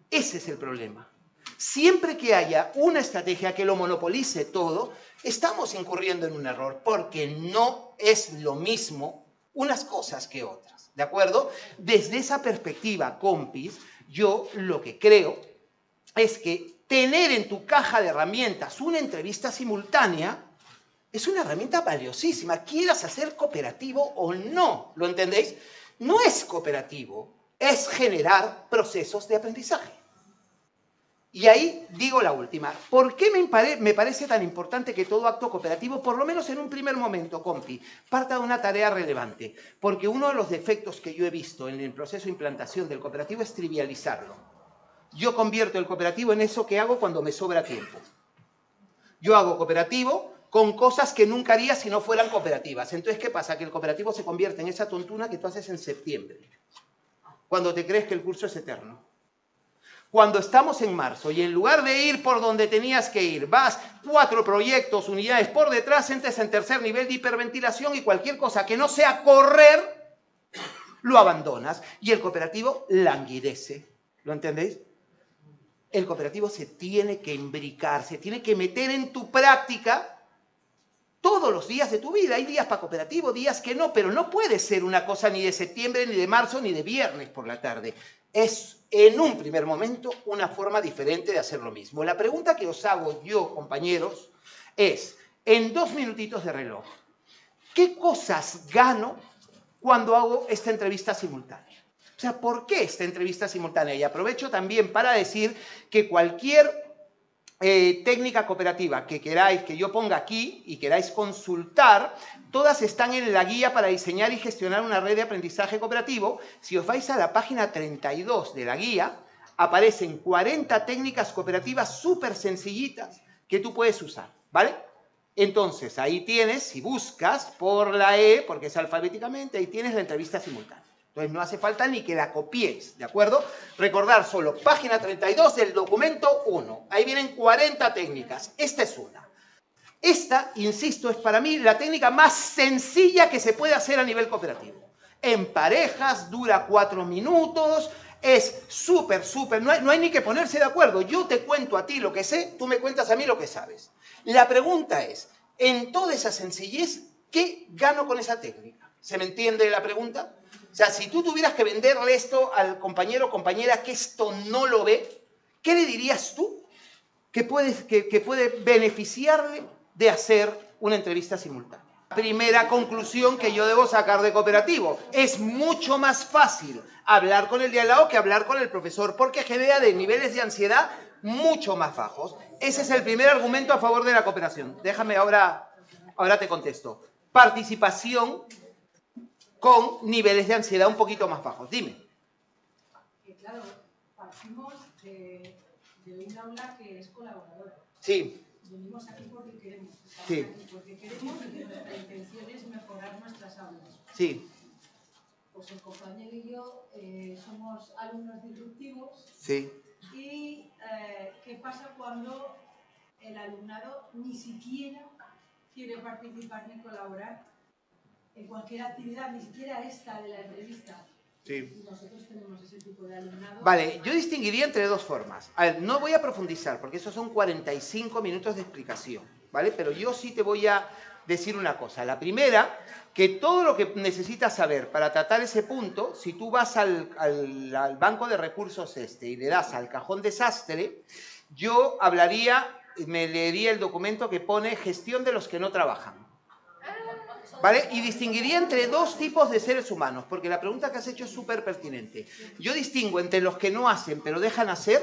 Ese es el problema. Siempre que haya una estrategia que lo monopolice todo, estamos incurriendo en un error, porque no es lo mismo unas cosas que otras. ¿De acuerdo? Desde esa perspectiva, compis, yo lo que creo es que tener en tu caja de herramientas una entrevista simultánea es una herramienta valiosísima, quieras hacer cooperativo o no, ¿lo entendéis? No es cooperativo, es generar procesos de aprendizaje. Y ahí digo la última. ¿Por qué me, me parece tan importante que todo acto cooperativo, por lo menos en un primer momento, compi, parta de una tarea relevante? Porque uno de los defectos que yo he visto en el proceso de implantación del cooperativo es trivializarlo. Yo convierto el cooperativo en eso que hago cuando me sobra tiempo. Yo hago cooperativo con cosas que nunca haría si no fueran cooperativas. Entonces, ¿qué pasa? Que el cooperativo se convierte en esa tontuna que tú haces en septiembre, cuando te crees que el curso es eterno. Cuando estamos en marzo y en lugar de ir por donde tenías que ir, vas cuatro proyectos, unidades por detrás, entres en tercer nivel de hiperventilación y cualquier cosa que no sea correr, lo abandonas y el cooperativo languidece. ¿Lo entendéis? El cooperativo se tiene que imbricar, se tiene que meter en tu práctica todos los días de tu vida. Hay días para cooperativo, días que no, pero no puede ser una cosa ni de septiembre, ni de marzo, ni de viernes por la tarde. Es en un primer momento una forma diferente de hacer lo mismo. La pregunta que os hago yo, compañeros, es, en dos minutitos de reloj, ¿qué cosas gano cuando hago esta entrevista simultánea? O sea, ¿por qué esta entrevista simultánea? Y aprovecho también para decir que cualquier eh, técnica cooperativa que queráis que yo ponga aquí y queráis consultar, todas están en la guía para diseñar y gestionar una red de aprendizaje cooperativo. Si os vais a la página 32 de la guía, aparecen 40 técnicas cooperativas súper sencillitas que tú puedes usar, ¿vale? Entonces, ahí tienes, si buscas por la E, porque es alfabéticamente, ahí tienes la entrevista simultánea. Entonces, no hace falta ni que la copiéis, ¿de acuerdo? Recordar solo, página 32 del documento 1. Ahí vienen 40 técnicas. Esta es una. Esta, insisto, es para mí la técnica más sencilla que se puede hacer a nivel cooperativo. En parejas, dura cuatro minutos, es súper, súper, no no hay ni que ponerse de acuerdo. Yo te cuento a ti lo que sé, tú me cuentas a mí lo que sabes. La pregunta es, en toda esa sencillez, ¿qué gano con esa técnica? ¿Se me entiende la pregunta? O sea, si tú tuvieras que venderle esto al compañero o compañera que esto no lo ve, ¿qué le dirías tú que, puedes, que, puede beneficiarle de hacer una entrevista simultánea? Primera conclusión que yo debo sacar de cooperativo. Es mucho más fácil hablar con el de que hablar con el profesor, porque genera de niveles de ansiedad mucho más bajos. Ese es el primer argumento a favor de la cooperación. Déjame ahora, ahora te contesto. Participación con niveles de ansiedad un poquito más bajos. Dime. Que claro, partimos de, de un aula que es colaboradora. Sí. Venimos aquí porque queremos. Sí. aquí porque queremos y nuestra intención es mejorar nuestras aulas. Sí, Pues el compañero y yo eh, somos alumnos disruptivos sí. y eh, ¿qué pasa cuando el alumnado ni siquiera quiere participar ni colaborar en cualquier actividad, ni siquiera esta de la entrevista? Sí. Y nosotros tenemos ese tipo de alumnado. Vale, yo distinguiría entre dos formas. A ver, no voy a profundizar porque esos son 45 minutos de explicación, ¿vale? Pero yo sí te voy a decir una cosa. La primera, que todo lo que necesitas saber para tratar ese punto, si tú vas al, al- al banco de recursos este y le das al cajón desastre, yo hablaría, me leería el documento que pone gestión de los que no trabajan. Y distinguiría entre dos tipos de seres humanos, porque la pregunta que has hecho es súper pertinente. Yo distingo entre los que no hacen pero dejan hacer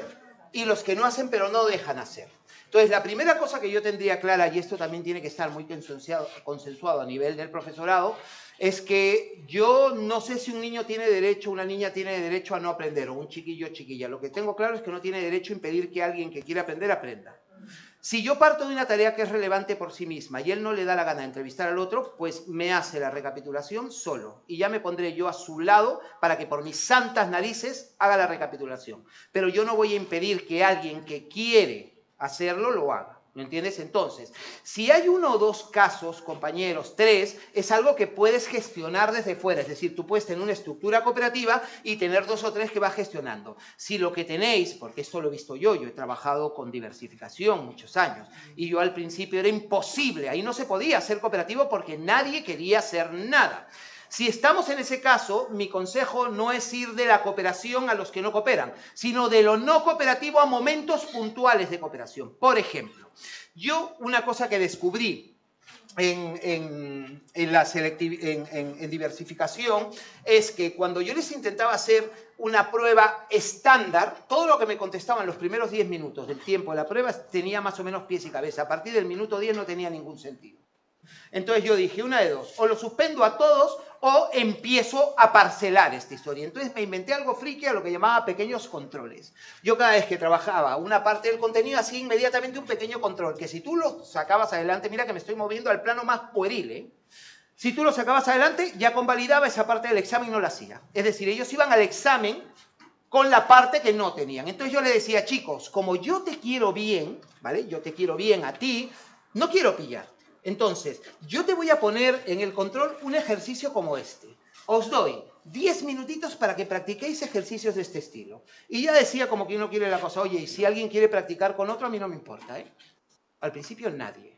y los que no hacen pero no dejan hacer. Entonces, la primera cosa que yo tendría clara, y esto también tiene que estar muy consensuado, consensuado a nivel del profesorado, es que yo no sé si un niño tiene derecho, una niña tiene derecho a no aprender, o un chiquillo o chiquilla. Lo que tengo claro es que no tiene derecho a impedir que alguien que quiera aprender aprenda. Si yo parto de una tarea que es relevante por sí misma y él no le da la gana de entrevistar al otro, pues me hace la recapitulación solo. Y ya me pondré yo a su lado para que por mis santas narices haga la recapitulación. Pero yo no voy a impedir que alguien que quiere hacerlo lo haga. ¿Me entiendes? Entonces, si hay uno o dos casos, compañeros, tres, es algo que puedes gestionar desde fuera. Es decir, tú puedes tener una estructura cooperativa y tener dos o tres que vas gestionando. Si lo que tenéis, porque esto lo he visto yo, yo he trabajado con diversificación muchos años, y yo al principio era imposible, ahí no se podía hacer cooperativo porque nadie quería hacer nada. Si estamos en ese caso, mi consejo no es ir de la cooperación a los que no cooperan, sino de lo no cooperativo a momentos puntuales de cooperación. Por ejemplo, yo una cosa que descubrí en, en- diversificación es que cuando yo les intentaba hacer una prueba estándar, todo lo que me contestaban los primeros 10 minutos del tiempo de la prueba tenía más o menos pies y cabeza. A partir del minuto 10 no tenía ningún sentido. Entonces yo dije, una de dos, o lo suspendo a todos o empiezo a parcelar esta historia. Entonces me inventé algo friki a lo que llamaba pequeños controles. Yo cada vez que trabajaba una parte del contenido hacía inmediatamente un pequeño control, que si tú lo sacabas adelante, mira que me estoy moviendo al plano más pueril, ¿eh? Si tú lo sacabas adelante, ya convalidaba esa parte del examen y no la hacía. Es decir, ellos iban al examen con la parte que no tenían. Entonces yo le decía, chicos, como yo te quiero bien, ¿vale? Yo te quiero bien a ti, no quiero pillar. Entonces, yo te voy a poner en el control un ejercicio como este. Os doy 10 minutitos para que practiquéis ejercicios de este estilo. Y ya decía como que uno quiere la cosa, oye, y si alguien quiere practicar con otro, a mí no me importa, ¿eh? Al principio nadie.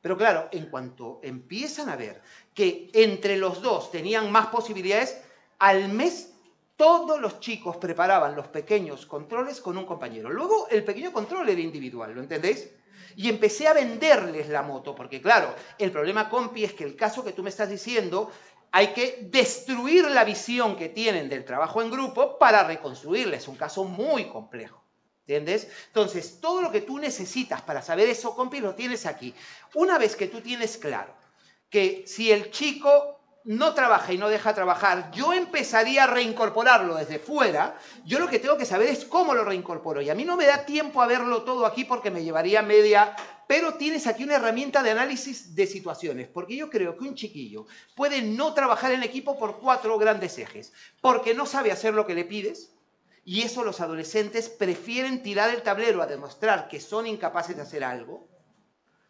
Pero claro, en cuanto empiezan a ver que entre los dos tenían más posibilidades, al mes todos los chicos preparaban los pequeños controles con un compañero. Luego el pequeño control era individual, ¿lo entendéis? Y empecé a venderles la moto, porque claro, el problema, compi, es que el caso que tú me estás diciendo, hay que destruir la visión que tienen del trabajo en grupo para reconstruirla. Es un caso muy complejo. ¿Entiendes? Entonces, todo lo que tú necesitas para saber eso, compi, lo tienes aquí. Una vez que tú tienes claro que si el chico no trabaja y no deja trabajar, yo empezaría a reincorporarlo desde fuera, yo lo que tengo que saber es cómo lo reincorporo. Y a mí no me da tiempo a verlo todo aquí porque me llevaría media, pero tienes aquí una herramienta de análisis de situaciones, porque yo creo que un chiquillo puede no trabajar en equipo por cuatro grandes ejes, porque no sabe hacer lo que le pides, y eso los adolescentes prefieren tirar el tablero a demostrar que son incapaces de hacer algo,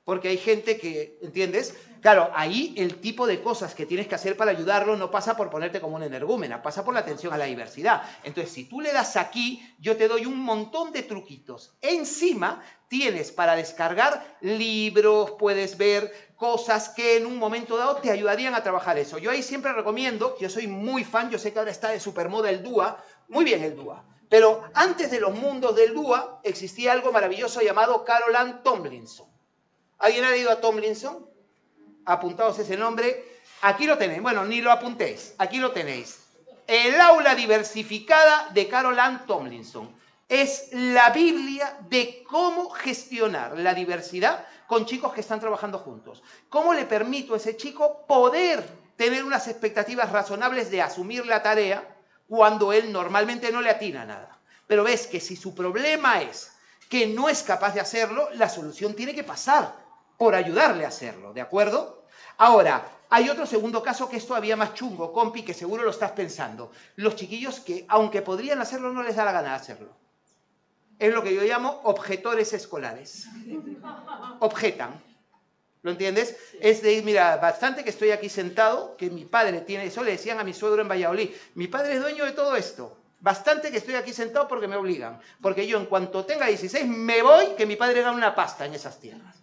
porque hay gente que, ¿entiendes? Claro, ahí el tipo de cosas que tienes que hacer para ayudarlo no pasa por ponerte como una energúmena, pasa por la atención a la diversidad. Entonces, si tú le das aquí, yo te doy un montón de truquitos. Encima, tienes para descargar libros, puedes ver cosas que en un momento dado te ayudarían a trabajar eso. Yo ahí siempre recomiendo, yo soy muy fan, yo sé que ahora está de supermoda el DUA, muy bien el DUA. Pero antes de los mundos del DUA existía algo maravilloso llamado Caroline Tomlinson. ¿Alguien ha leído a Tomlinson? Apuntaos ese nombre. Aquí lo tenéis. Bueno, ni lo apuntéis. Aquí lo tenéis. El aula diversificada de Carol Ann Tomlinson. Es la Biblia de cómo gestionar la diversidad con chicos que están trabajando juntos. ¿Cómo le permito a ese chico poder tener unas expectativas razonables de asumir la tarea cuando él normalmente no le atina nada? Pero ves que si su problema es que no es capaz de hacerlo, la solución tiene que pasar por ayudarle a hacerlo, ¿de acuerdo? Ahora, hay otro segundo caso que es todavía más chungo, compi, que seguro lo estás pensando. Los chiquillos que, aunque podrían hacerlo, no les da la gana de hacerlo. Es lo que yo llamo objetores escolares. Objetan. ¿Lo entiendes? Es de, mira, bastante que estoy aquí sentado, que mi padre tiene, eso le decían a mi suegro en Valladolid, mi padre es dueño de todo esto. Bastante que estoy aquí sentado porque me obligan. Porque yo en cuanto tenga 16 me voy, que mi padre gane una pasta en esas tierras.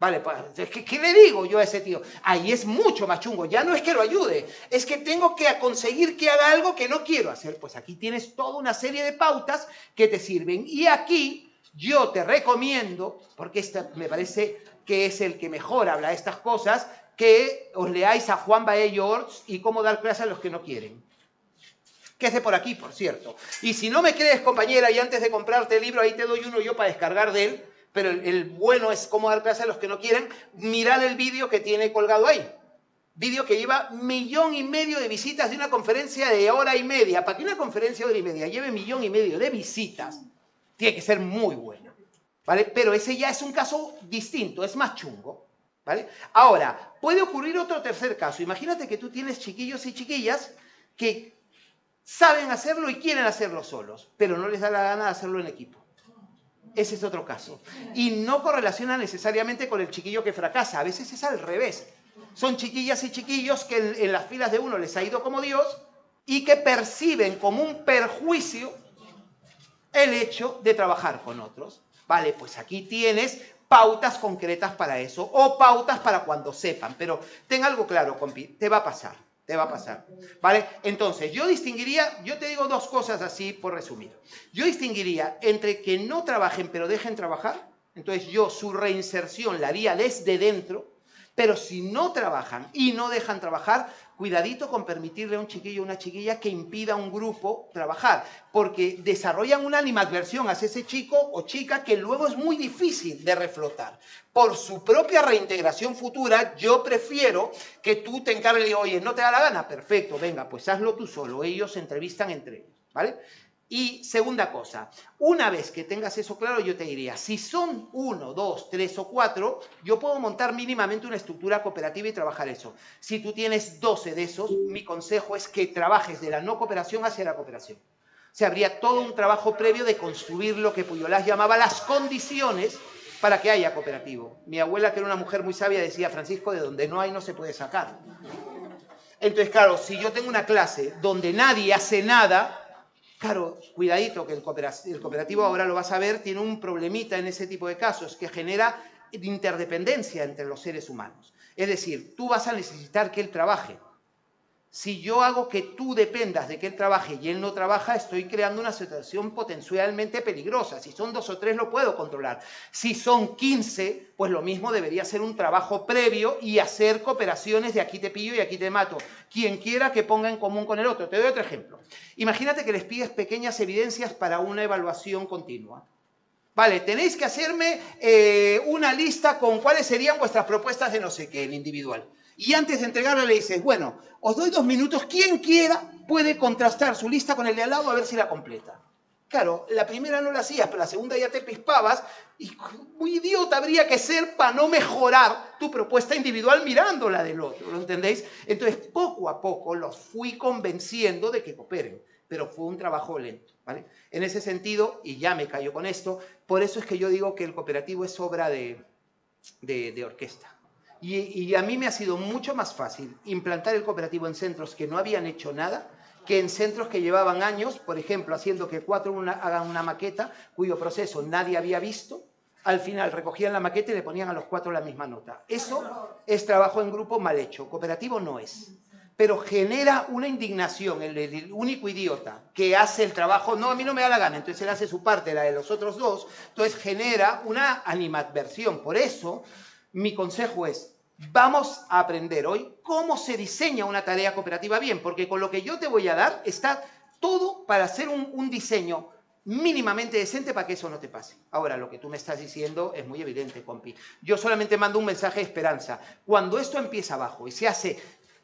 Vale, pues, ¿qué, ¿qué, le digo yo a ese tío? Ahí es mucho más chungo. Ya no es que lo ayude, es que tengo que conseguir que haga algo que no quiero hacer. Pues aquí tienes toda una serie de pautas que te sirven. Y aquí yo te recomiendo, porque este me parece que es el que mejor habla de estas cosas, que os leáis a Juan Bae George y cómo dar clases a los que no quieren. Que hace por aquí, por cierto. Y si no me crees, compañera, y antes de comprarte el libro, ahí te doy uno yo para descargar de él pero el, bueno es cómo dar clase a los que no quieren, mirad el vídeo que tiene colgado ahí. Vídeo que lleva millón y medio de visitas de una conferencia de hora y media. Para que una conferencia de hora y media lleve millón y medio de visitas, tiene que ser muy bueno. ¿Vale? Pero ese ya es un caso distinto, es más chungo. ¿Vale? Ahora, puede ocurrir otro tercer caso. Imagínate que tú tienes chiquillos y chiquillas que saben hacerlo y quieren hacerlo solos, pero no les da la gana de hacerlo en equipo. Ese es otro caso. Y no correlaciona necesariamente con el chiquillo que fracasa. A veces es al revés. Son chiquillas y chiquillos que en, las filas de uno les ha ido como Dios y que perciben como un perjuicio el hecho de trabajar con otros. Vale, pues aquí tienes pautas concretas para eso o pautas para cuando sepan. Pero ten algo claro, compi, te va a pasar te va a pasar. ¿Vale? Entonces, yo distinguiría, yo te digo dos cosas así por resumir. Yo distinguiría entre que no trabajen pero dejen trabajar, entonces yo su reinserción la haría desde dentro, pero si no trabajan y no dejan trabajar, cuidadito con permitirle a un chiquillo o una chiquilla que impida a un grupo trabajar, porque desarrollan una animadversión hacia ese chico o chica que luego es muy difícil de reflotar. Por su propia reintegración futura, yo prefiero que tú te encargues, oye, ¿no te da la gana? Perfecto, venga, pues hazlo tú solo, ellos se entrevistan entre ellos, ¿vale? Y segunda cosa, una vez que tengas eso claro, yo te diría, si son uno, dos, tres o cuatro, yo puedo montar mínimamente una estructura cooperativa y trabajar eso. Si tú tienes 12 de esos, mi consejo es que trabajes de la no cooperación hacia la cooperación. O sea, habría todo un trabajo previo de construir lo que Puyolás llamaba las condiciones para que haya cooperativo. Mi abuela, que era una mujer muy sabia, decía, Francisco, de donde no hay no se puede sacar. Entonces, claro, si yo tengo una clase donde nadie hace nada, claro, cuidadito, que el cooperativo, el cooperativo ahora lo vas a ver, tiene un problemita en ese tipo de casos que genera interdependencia entre los seres humanos. Es decir, tú vas a necesitar que él trabaje, si yo hago que tú dependas de que él trabaje y él no trabaja, estoy creando una situación potencialmente peligrosa. Si son dos o tres, lo puedo controlar. Si son 15, pues lo mismo debería ser un trabajo previo y hacer cooperaciones de aquí te pillo y aquí te mato. Quien quiera que ponga en común con el otro. Te doy otro ejemplo. Imagínate que les pides pequeñas evidencias para una evaluación continua. Vale, tenéis que hacerme eh, una lista con cuáles serían vuestras propuestas de no sé qué, el individual y antes de entregarla le dices, bueno, os doy dos minutos, quien quiera puede contrastar su lista con el de al lado a ver si la completa. Claro, la primera no la hacías, pero la segunda ya te pispabas y muy idiota habría que ser para no mejorar tu propuesta individual mirando la del otro, ¿lo entendéis? Entonces, poco a poco los fui convenciendo de que cooperen, pero fue un trabajo lento, ¿vale? En ese sentido, y ya me callo con esto, por eso es que yo digo que el cooperativo es obra de, de orquesta. Y, a mí me ha sido mucho más fácil implantar el cooperativo en centros que no habían hecho nada que en centros que llevaban años, por ejemplo, haciendo que cuatro hagan una maqueta cuyo proceso nadie había visto, al final recogían la maqueta y le ponían a los cuatro la misma nota. Eso es trabajo en grupo mal hecho, cooperativo no es. Pero genera una indignación, el, el único idiota que hace el trabajo, no, a mí no me da la gana, entonces él hace su parte, la de los otros dos, entonces genera una animadversión. Por eso, mi consejo es, vamos a aprender hoy cómo se diseña una tarea cooperativa bien, porque con lo que yo te voy a dar está todo para hacer un, diseño mínimamente decente para que eso no te pase. Ahora, lo que tú me estás diciendo es muy evidente, compi. Yo solamente mando un mensaje de esperanza. Cuando esto empieza abajo y se hace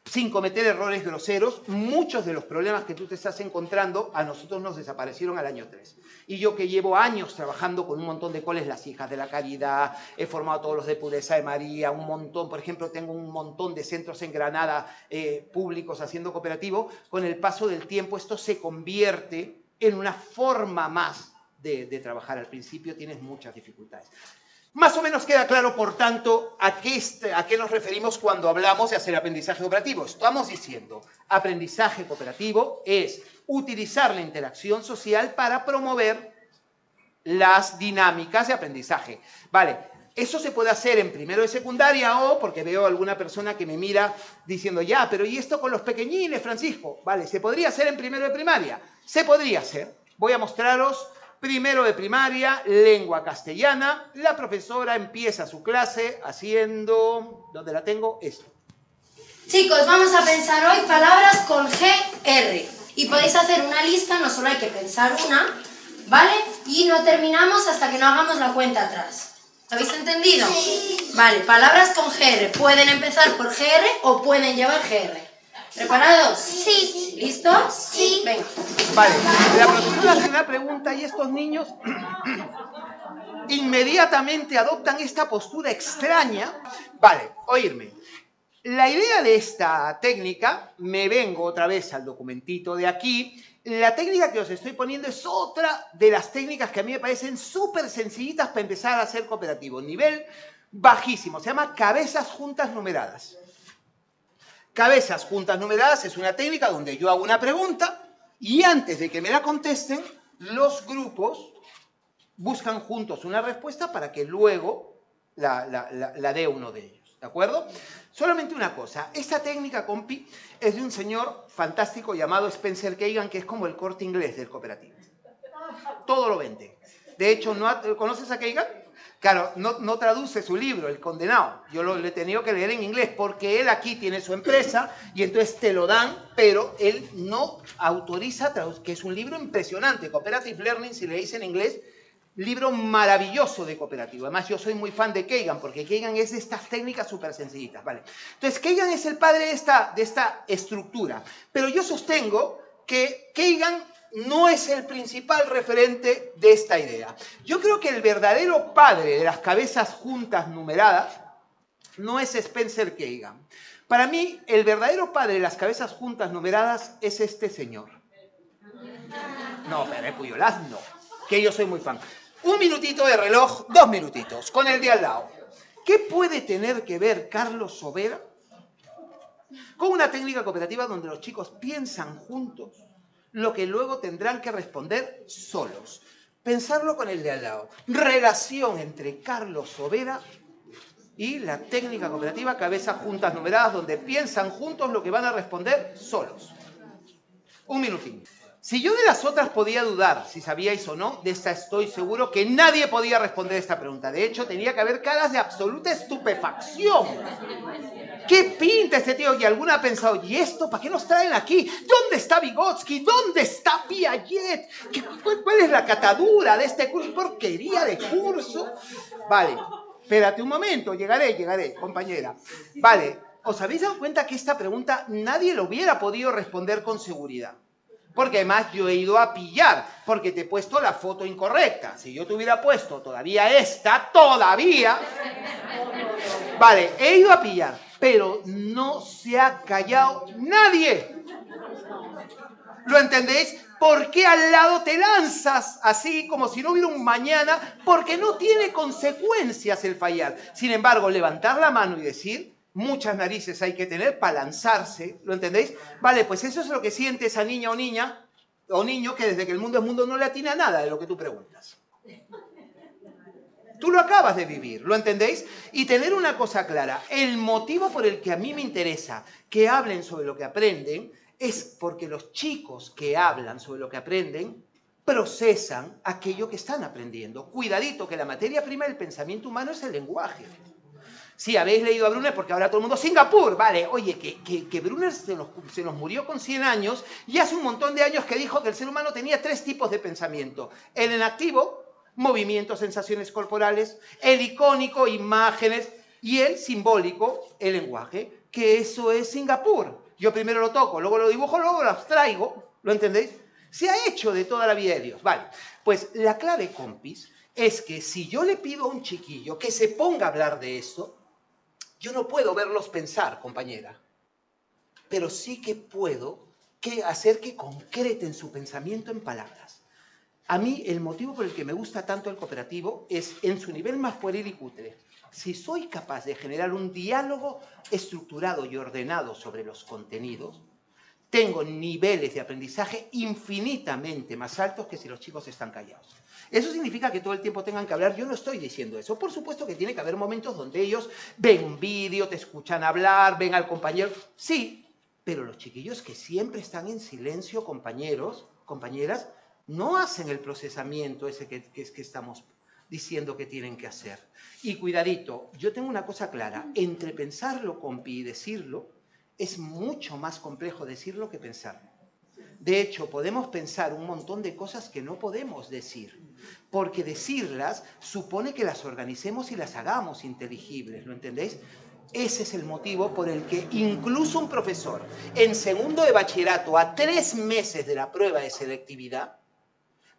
sin cometer errores groseros, muchos de los problemas que tú te estás encontrando a nosotros nos desaparecieron al año 3. Y yo que llevo años trabajando con un montón de coles, las hijas de la caridad, he formado todos los de pureza de María, un montón, por ejemplo, tengo un montón de centros en Granada eh, públicos haciendo cooperativo, con el paso del tiempo esto se convierte en una forma más de, de trabajar. Al principio tienes muchas dificultades. Más o menos queda claro, por tanto, a qué, a qué nos referimos cuando hablamos de hacer aprendizaje cooperativo. Estamos diciendo, aprendizaje cooperativo es utilizar la interacción social para promover las dinámicas de aprendizaje. Vale, eso se puede hacer en primero de secundaria o porque veo alguna persona que me mira diciendo, ya, pero ¿y esto con los pequeñines, Francisco? Vale, ¿se podría hacer en primero de primaria? Se podría hacer. Voy a mostraros primero de primaria, lengua castellana. La profesora empieza su clase haciendo, ¿dónde la tengo? Esto. Chicos, vamos a pensar hoy palabras con GR. Y podéis hacer una lista, no solo hay que pensar una, ¿vale? Y no terminamos hasta que no hagamos la cuenta atrás. ¿Habéis entendido? Sí. Vale, palabras con GR. Pueden empezar por GR o pueden llevar GR. ¿Preparados? Sí. ¿Listos? Sí. Venga. Vale, la profesora hace una pregunta y estos niños inmediatamente adoptan esta postura extraña. Vale, oírme. La idea de esta técnica, me vengo otra vez al documentito de aquí, la técnica que os estoy poniendo es otra de las técnicas que a mí me parecen súper sencillitas para empezar a hacer cooperativo, nivel bajísimo, se llama cabezas juntas numeradas. Cabezas juntas numeradas es una técnica donde yo hago una pregunta y antes de que me la contesten, los grupos buscan juntos una respuesta para que luego la, dé uno de ellos. ¿De acuerdo? Solamente una cosa, esta técnica, compi, es de un señor fantástico llamado Spencer Kagan, que es como el corte inglés del cooperativo. Todo lo vende. De hecho, ¿no, ¿conoces a Kagan? Claro, no, traduce su libro, El Condenado. Yo lo he tenido que leer en inglés porque él aquí tiene su empresa y entonces te lo dan, pero él no autoriza, que es un libro impresionante. Cooperative Learning, si leéis en inglés, libro maravilloso de cooperativo. Además, yo soy muy fan de Kagan, porque Kagan es de estas técnicas súper sencillitas, ¿vale? Entonces, Kagan es el padre de esta, de esta estructura. Pero yo sostengo que Kagan no es el principal referente de esta idea. Yo creo que el verdadero padre de las cabezas juntas numeradas no es Spencer Kagan. Para mí, el verdadero padre de las cabezas juntas numeradas es este señor. No, pero es Puyolaz no, que yo soy muy fan. Un minutito de reloj, dos minutitos, con el de al lado. ¿Qué puede tener que ver Carlos Sobera Con una técnica cooperativa donde los chicos piensan juntos lo que luego tendrán que responder solos. Pensarlo con el de al lado. Relación entre Carlos Overa y la técnica cooperativa cabezas juntas numeradas donde piensan juntos lo que van a responder solos. Un minutín. Si yo de las otras podía dudar si sabíais o no, de esta estoy seguro que nadie podía responder esta pregunta. De hecho, tenía que haber caras de absoluta estupefacción. ¿Qué pinta este tío? Y alguna ha pensado, ¿y esto para qué nos traen aquí? ¿Dónde está Vygotsky? ¿Dónde está Piaget? cuál, ¿Cuál es la catadura de este curso? ¿Porquería de curso? Vale, espérate un momento, llegaré, llegaré, compañera. Vale, ¿os habéis dado cuenta que esta pregunta nadie lo hubiera podido responder con seguridad? Porque además yo he ido a pillar, porque te he puesto la foto incorrecta. Si yo te hubiera puesto todavía esta, todavía... Vale, he ido a pillar, pero no se ha callado nadie. ¿Lo entendéis? ¿Por qué al lado te lanzas así como si no hubiera un mañana? Porque no tiene consecuencias el fallar. Sin embargo, levantar la mano y decir, muchas narices hay que tener para lanzarse, ¿lo entendéis? Vale, pues eso es lo que siente esa niña o niña o niño que desde que el mundo es mundo no le atina nada de lo que tú preguntas. Tú lo acabas de vivir, ¿lo entendéis? Y tener una cosa clara, el motivo por el que a mí me interesa que hablen sobre lo que aprenden es porque los chicos que hablan sobre lo que aprenden procesan aquello que están aprendiendo. Cuidadito, que la materia prima del pensamiento humano es el lenguaje. Si habéis leído a Brunner, porque ahora todo el mundo, Singapur, vale, oye, que, que, que Brunner se nos, se nos, murió con 100 años y hace un montón de años que dijo que el ser humano tenía tres tipos de pensamiento. El en activo, movimientos, sensaciones corporales, el icónico, imágenes, y el simbólico, el lenguaje, que eso es Singapur. Yo primero lo toco, luego lo dibujo, luego lo abstraigo, ¿lo entendéis? Se ha hecho de toda la vida de Dios. Vale, pues la clave, compis, es que si yo le pido a un chiquillo que se ponga a hablar de esto, yo no puedo verlos pensar, compañera, pero sí que puedo que hacer que concreten su pensamiento en palabras. A mí el motivo por el que me gusta tanto el cooperativo es en su nivel más pueril y cutre. Si soy capaz de generar un diálogo estructurado y ordenado sobre los contenidos, tengo niveles de aprendizaje infinitamente más altos que si los chicos están callados. ¿Eso significa que todo el tiempo tengan que hablar? Yo no estoy diciendo eso. Por supuesto que tiene que haber momentos donde ellos ven un vídeo, te escuchan hablar, ven al compañero. Sí, pero los chiquillos que siempre están en silencio, compañeros, compañeras, no hacen el procesamiento ese que, que, estamos diciendo que tienen que hacer. Y cuidadito, yo tengo una cosa clara, entre pensarlo, compi, y decirlo, es mucho más complejo decirlo que pensarlo. De hecho, podemos pensar un montón de cosas que no podemos decir, porque decirlas supone que las organicemos y las hagamos inteligibles, ¿lo entendéis? Ese es el motivo por el que incluso un profesor en segundo de bachillerato, a tres meses de la prueba de selectividad,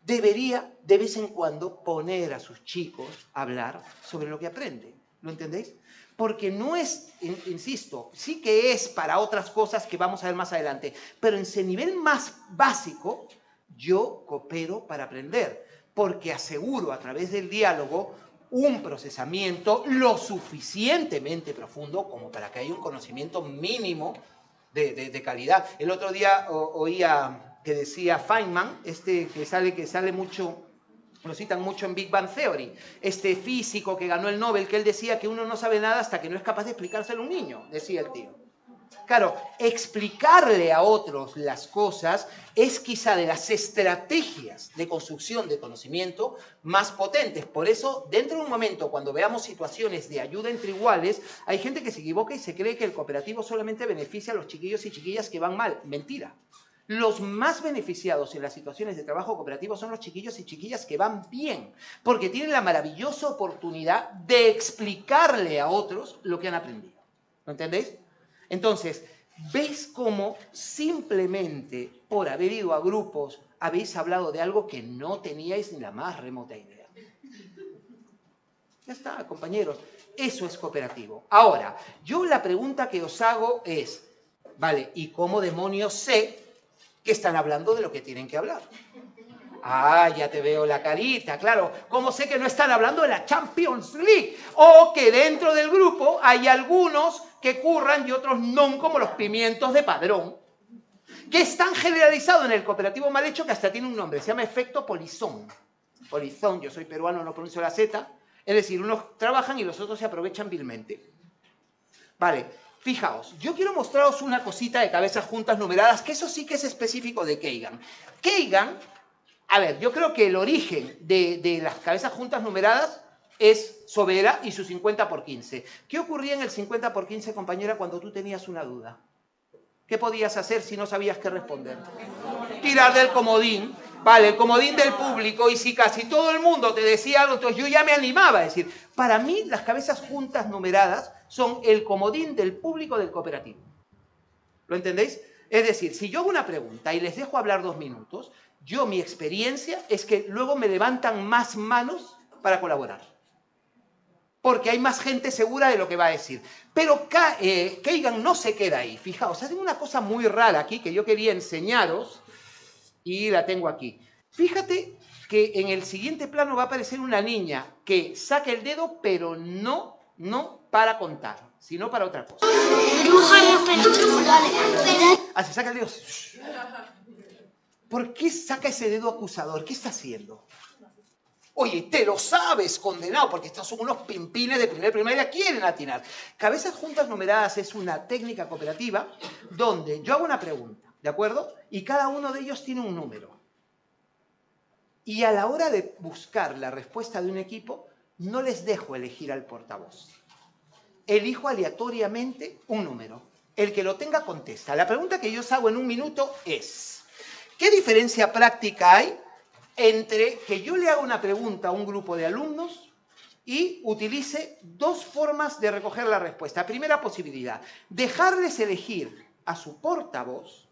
debería de vez en cuando poner a sus chicos a hablar sobre lo que aprenden. ¿Lo entendéis? Porque no es, insisto, sí que es para otras cosas que vamos a ver más adelante, pero en ese nivel más básico, yo coopero para aprender, porque aseguro a través del diálogo un procesamiento lo suficientemente profundo como para que haya un conocimiento mínimo de, calidad. El otro día oía que decía Feynman, este que sale, que sale mucho lo citan mucho en Big Bang Theory, este físico que ganó el Nobel, que él decía que uno no sabe nada hasta que no es capaz de explicárselo a un niño, decía el tío. Claro, explicarle a otros las cosas es quizá de las estrategias de construcción de conocimiento más potentes. Por eso, dentro de un momento, cuando veamos situaciones de ayuda entre iguales, hay gente que se equivoca y se cree que el cooperativo solamente beneficia a los chiquillos y chiquillas que van mal. Mentira. Los más beneficiados en las situaciones de trabajo cooperativo son los chiquillos y chiquillas que van bien, porque tienen la maravillosa oportunidad de explicarle a otros lo que han aprendido. ¿Lo entendéis? Entonces, ¿ves cómo simplemente por haber ido a grupos habéis hablado de algo que no teníais ni la más remota idea? Ya está, compañeros. Eso es cooperativo. Ahora, yo la pregunta que os hago es, vale, ¿y cómo demonios sé que están hablando de lo que tienen que hablar. Ah, ya te veo la carita, claro. ¿Cómo sé que no están hablando de la Champions League? O que dentro del grupo hay algunos que curran y otros no, como los pimientos de padrón, que es tan generalizado en el cooperativo mal hecho que hasta tiene un nombre, se llama efecto polizón. Polizón, yo soy peruano, no pronuncio la Z, es decir, unos trabajan y los otros se aprovechan vilmente. Vale, fijaos, yo quiero mostraros una cosita de cabezas juntas numeradas, que eso sí que es específico de Keigan. Keigan, a ver, yo creo que el origen de, de las cabezas juntas numeradas es Sobera y su 50 por 15. ¿Qué ocurría en el 50 por 15, compañera, cuando tú tenías una duda? ¿Qué podías hacer si no sabías qué responder? Tirar del comodín, vale, el comodín del público, y si casi todo el mundo te decía algo, entonces yo ya me animaba a decir, para mí las cabezas juntas numeradas son el comodín del público del cooperativo. ¿Lo entendéis? Es decir, si yo hago una pregunta y les dejo hablar dos minutos, yo mi experiencia es que luego me levantan más manos para colaborar porque hay más gente segura de lo que va a decir. Pero eh, Keigan no se queda ahí. Fijaos, hacen una cosa muy rara aquí que yo quería enseñaros y la tengo aquí. Fíjate que en el siguiente plano va a aparecer una niña que saca el dedo, pero no, no para contar, sino para otra cosa. Se saca el dedo. ¿Por qué saca ese dedo acusador? ¿Qué está haciendo? Oye, te lo sabes, condenado, porque estos son unos pimpines de primer primaria, quieren atinar. Cabezas juntas numeradas es una técnica cooperativa donde yo hago una pregunta, ¿de acuerdo? Y cada uno de ellos tiene un número. Y a la hora de buscar la respuesta de un equipo, no les dejo elegir al portavoz. Elijo aleatoriamente un número. El que lo tenga contesta. La pregunta que yo os hago en un minuto es, ¿qué diferencia práctica hay entre que yo le haga una pregunta a un grupo de alumnos y utilice dos formas de recoger la respuesta. Primera posibilidad, dejarles elegir a su portavoz.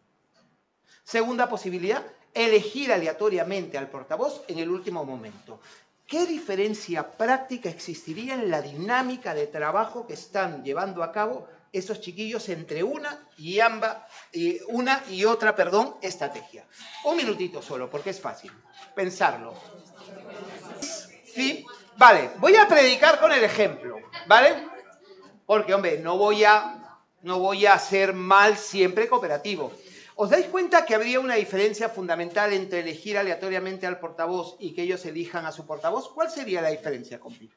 Segunda posibilidad, elegir aleatoriamente al portavoz en el último momento. ¿Qué diferencia práctica existiría en la dinámica de trabajo que están llevando a cabo esos chiquillos entre una y ambas, una y otra, perdón, estrategia? Un minutito solo, porque es fácil pensarlo. ¿Sí? Vale, voy a predicar con el ejemplo, ¿vale? Porque, hombre, no voy a, no voy a ser mal siempre cooperativo. ¿Os dais cuenta que habría una diferencia fundamental entre elegir aleatoriamente al portavoz y que ellos elijan a su portavoz? ¿Cuál sería la diferencia, compi?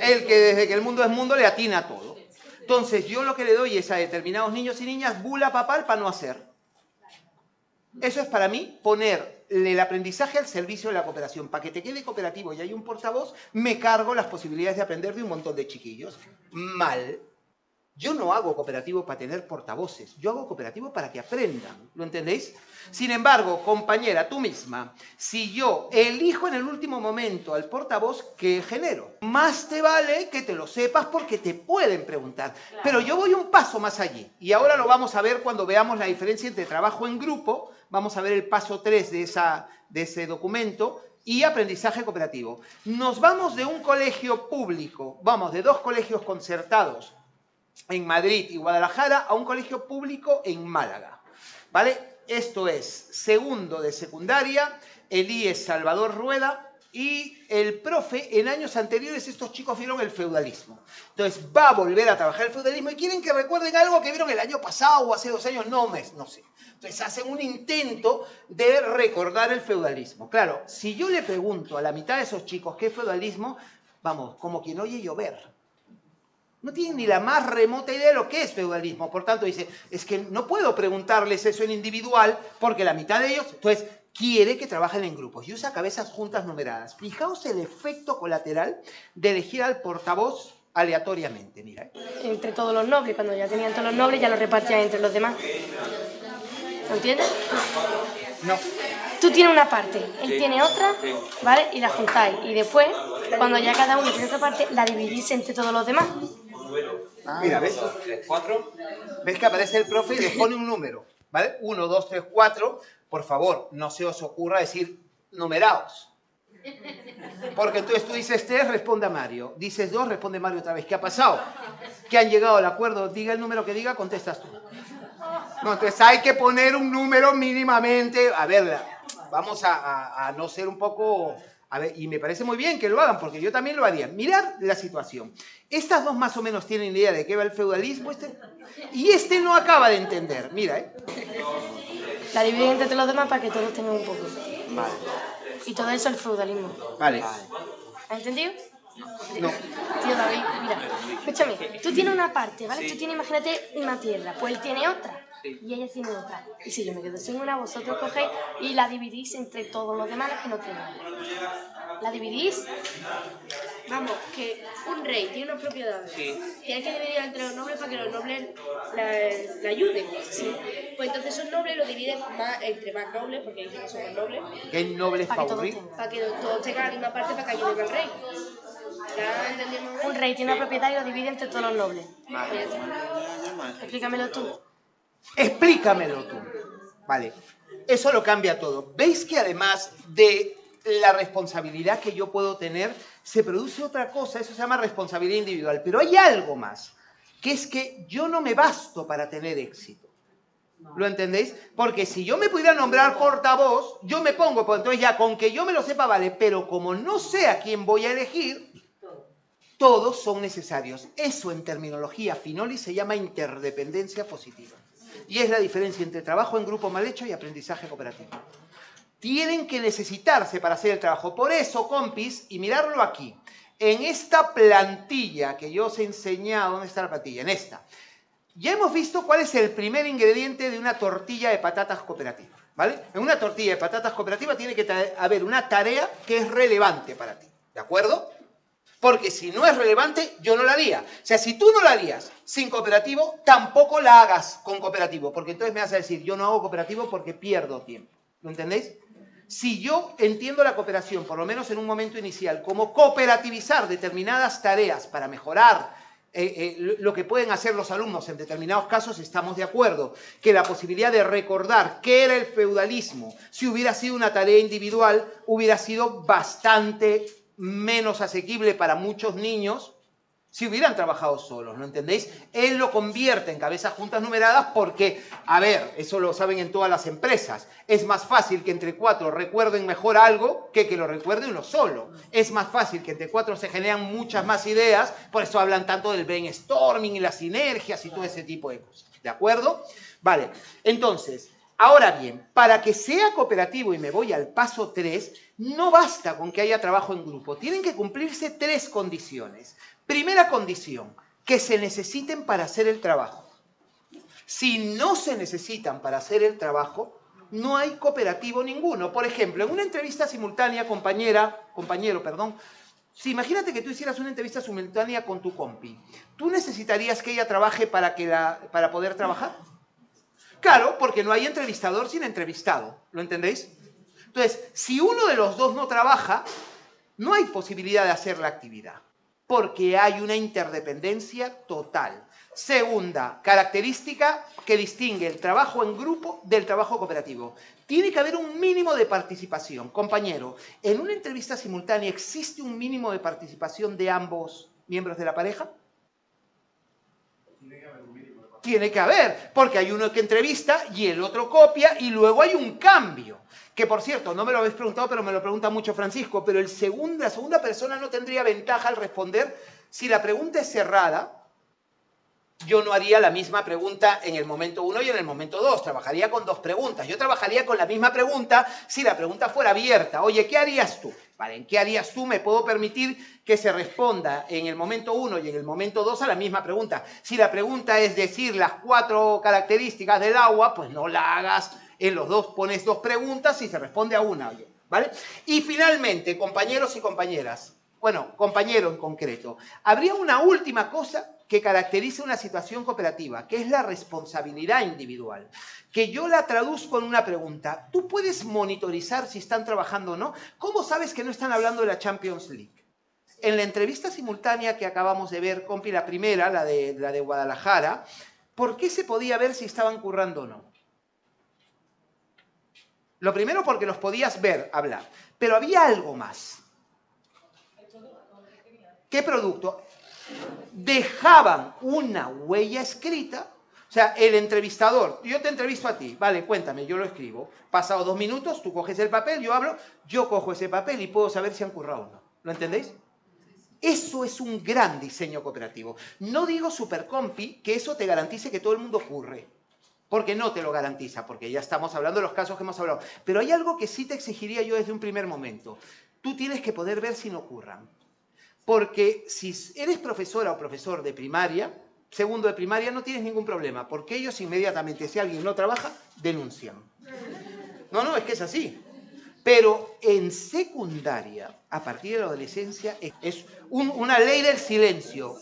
El que desde que el mundo es mundo le atina a todo. Entonces, yo lo que le doy es a determinados niños y niñas bula papal para no hacer. Eso es para mí poner el aprendizaje al servicio de la cooperación. Para que te quede cooperativo y hay un portavoz, me cargo las posibilidades de aprender de un montón de chiquillos. Mal. Yo no hago cooperativo para tener portavoces, yo hago cooperativo para que aprendan, ¿lo entendéis? Sin embargo, compañera, tú misma, si yo elijo en el último momento al portavoz, ¿qué genero? Más te vale que te lo sepas porque te pueden preguntar. Pero yo voy un paso más allí, y ahora lo vamos a ver cuando veamos la diferencia entre trabajo en grupo, vamos a ver el paso 3 de, esa, de ese documento, y aprendizaje cooperativo. Nos vamos de un colegio público, vamos, de dos colegios concertados, en Madrid y Guadalajara a un colegio público en Málaga. ¿Vale? Esto es segundo de secundaria, el IES Salvador Rueda y el profe, en años anteriores estos chicos vieron el feudalismo. Entonces va a volver a trabajar el feudalismo y quieren que recuerden algo que vieron el año pasado o hace dos años, no, mes, no sé. Entonces hacen un intento de recordar el feudalismo. Claro, si yo le pregunto a la mitad de esos chicos qué es feudalismo, vamos, como quien oye llover no tienen ni la más remota idea de lo que es feudalismo. Por tanto, dice, es que no puedo preguntarles eso en individual porque la mitad de ellos, entonces, quiere que trabajen en grupos y usa cabezas juntas numeradas. Fijaos el efecto colateral de elegir al portavoz aleatoriamente, mira. ¿eh? Entre todos los nobles, cuando ya tenían todos los nobles, ya lo repartían entre los demás. ¿Lo entiendes? No. Tú tienes una parte, él tiene otra, ¿vale? Y la juntáis. Y después, cuando ya cada uno tiene otra parte, la dividís entre todos los demás. Ah, Mira, ¿ves? cuatro. ¿Ves que aparece el profe y le pone un número? ¿Vale? Uno, dos, tres, cuatro. Por favor, no se os ocurra decir numerados. Porque entonces tú dices tres, responde a Mario. Dices dos, responde Mario otra vez. ¿Qué ha pasado? Que han llegado al acuerdo. Diga el número que diga, contestas tú. No, entonces hay que poner un número mínimamente. A ver, vamos a, a no ser un poco A ver, y me parece muy bien que lo hagan, porque yo también lo haría. Mirad la situación. Estas dos más o menos tienen idea de qué va el feudalismo, este, y este no acaba de entender. Mira, ¿eh? La dividen entre los demás para que todos tengan un poco. Vale. Y todo eso es el feudalismo. Vale. ¿Has entendido? No. Tío David, mira, escúchame, tú tienes una parte, ¿vale? Tú tienes, imagínate, una tierra, pues él tiene otra. Y ella tiene otra. Y si yo me quedo sin una, vosotros cogéis y la dividís entre todos los demás que no tienen. La dividís. Vamos, que un rey tiene unas propiedades. Tiene que dividir entre los nobles para que los nobles la, la ayuden. Pues entonces esos nobles lo dividen más, entre más nobles, porque que son nobles, ¿Qué nobles Para que todos para que todos tengan la misma parte para que ayuden al rey. ¿Ya entendemos? Un rey tiene una propiedad y lo divide entre todos los nobles. Explícamelo tú. Explícamelo tú. Vale. Eso lo cambia todo. ¿Veis que además de la responsabilidad que yo puedo tener, se produce otra cosa? Eso se llama responsabilidad individual. Pero hay algo más, que es que yo no me basto para tener éxito. ¿Lo entendéis? Porque si yo me pudiera nombrar portavoz, yo me pongo, pues entonces ya con que yo me lo sepa vale, pero como no sé a quién voy a elegir, todos son necesarios. Eso en terminología finoli se llama interdependencia positiva. Y es la diferencia entre trabajo en grupo mal hecho y aprendizaje cooperativo. Tienen que necesitarse para hacer el trabajo. Por eso, compis, y mirarlo aquí, en esta plantilla que yo os he enseñado, ¿dónde está la plantilla? En esta. Ya hemos visto cuál es el primer ingrediente de una tortilla de patatas cooperativa. ¿Vale? En una tortilla de patatas cooperativa tiene que haber una tarea que es relevante para ti. ¿De acuerdo? Porque si no es relevante, yo no la haría. O sea, si tú no la harías sin cooperativo, tampoco la hagas con cooperativo. Porque entonces me vas a decir, yo no hago cooperativo porque pierdo tiempo. ¿Lo entendéis? Si yo entiendo la cooperación, por lo menos en un momento inicial, como cooperativizar determinadas tareas para mejorar eh, eh, lo- que pueden hacer los alumnos en determinados casos, estamos de acuerdo. Que la posibilidad de recordar qué era el feudalismo, si hubiera sido una tarea individual, hubiera sido bastante menos asequible para muchos niños si hubieran trabajado solos, ¿no entendéis? Él lo convierte en cabezas juntas numeradas porque, a ver, eso lo saben en todas las empresas, es más fácil que entre cuatro recuerden mejor algo que que lo recuerde uno solo. Es más fácil que entre cuatro se generan muchas más ideas, por eso hablan tanto del brainstorming y las sinergias y todo ese tipo de cosas, ¿de acuerdo? Vale, entonces, ahora bien, para que sea cooperativo y me voy al paso 3, no basta con que haya trabajo en grupo, tienen que cumplirse tres condiciones. Primera condición, que se necesiten para hacer el trabajo. Si no se necesitan para hacer el trabajo, no hay cooperativo ninguno. Por ejemplo, en una entrevista simultánea, compañera, compañero, perdón, si imagínate que tú hicieras una entrevista simultánea con tu compi, ¿tú necesitarías que ella trabaje para, que la, para poder trabajar? Claro, porque no hay entrevistador sin entrevistado, ¿lo entendéis? Entonces, si uno de los dos no trabaja, no hay posibilidad de hacer la actividad, porque hay una interdependencia total. Segunda característica que distingue el trabajo en grupo del trabajo cooperativo. Tiene que haber un mínimo de participación. Compañero, ¿en una entrevista simultánea existe un mínimo de participación de ambos miembros de la pareja? Tiene que haber, porque hay uno que entrevista y el otro copia y luego hay un cambio. Que por cierto, no me lo habéis preguntado, pero me lo pregunta mucho Francisco, pero el segundo, la segunda persona no tendría ventaja al responder si la pregunta es cerrada. Yo no haría la misma pregunta en el momento 1 y en el momento 2, trabajaría con dos preguntas. Yo trabajaría con la misma pregunta si la pregunta fuera abierta. Oye, ¿qué harías tú? Vale, ¿en qué harías tú? Me puedo permitir que se responda en el momento 1 y en el momento 2 a la misma pregunta. Si la pregunta es decir las cuatro características del agua, pues no la hagas en los dos, pones dos preguntas y se responde a una, ¿vale? Y finalmente, compañeros y compañeras, bueno, compañero en concreto, habría una última cosa que caracteriza una situación cooperativa, que es la responsabilidad individual, que yo la traduzco en una pregunta. ¿Tú puedes monitorizar si están trabajando o no? ¿Cómo sabes que no están hablando de la Champions League? En la entrevista simultánea que acabamos de ver, compi, la primera, la de, la de Guadalajara, ¿por qué se podía ver si estaban currando o no? Lo primero porque los podías ver hablar, pero había algo más. ¿Qué producto? Dejaban una huella escrita O sea, el entrevistador, yo te entrevisto a ti, vale, cuéntame, yo lo escribo. Pasado dos minutos, tú coges el papel, yo hablo, yo cojo ese papel y puedo saber si han currado o no. ¿Lo entendéis? Eso es un gran diseño cooperativo. No digo supercompi que eso te garantice que todo el mundo curre, porque no te lo garantiza, porque ya estamos hablando de los casos que hemos hablado. Pero hay algo que sí te exigiría yo desde un primer momento. Tú tienes que poder ver si no curran. Porque si eres profesora o profesor de primaria, segundo de primaria, no tienes ningún problema, porque ellos inmediatamente, si alguien no trabaja, denuncian. No, no, es que es así. Pero en secundaria, a partir de la adolescencia, es una ley del silencio,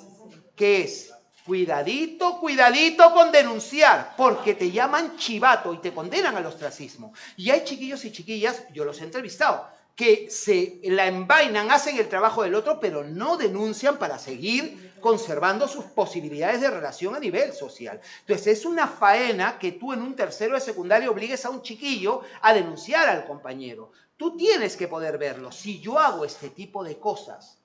que es cuidadito, cuidadito con denunciar, porque te llaman chivato y te condenan al ostracismo. Y hay chiquillos y chiquillas, yo los he entrevistado, que se la envainan, hacen el trabajo del otro, pero no denuncian para seguir conservando sus posibilidades de relación a nivel social. Entonces, es una faena que tú en un tercero de secundaria obligues a un chiquillo a denunciar al compañero. Tú tienes que poder verlo. Si yo hago este tipo de cosas,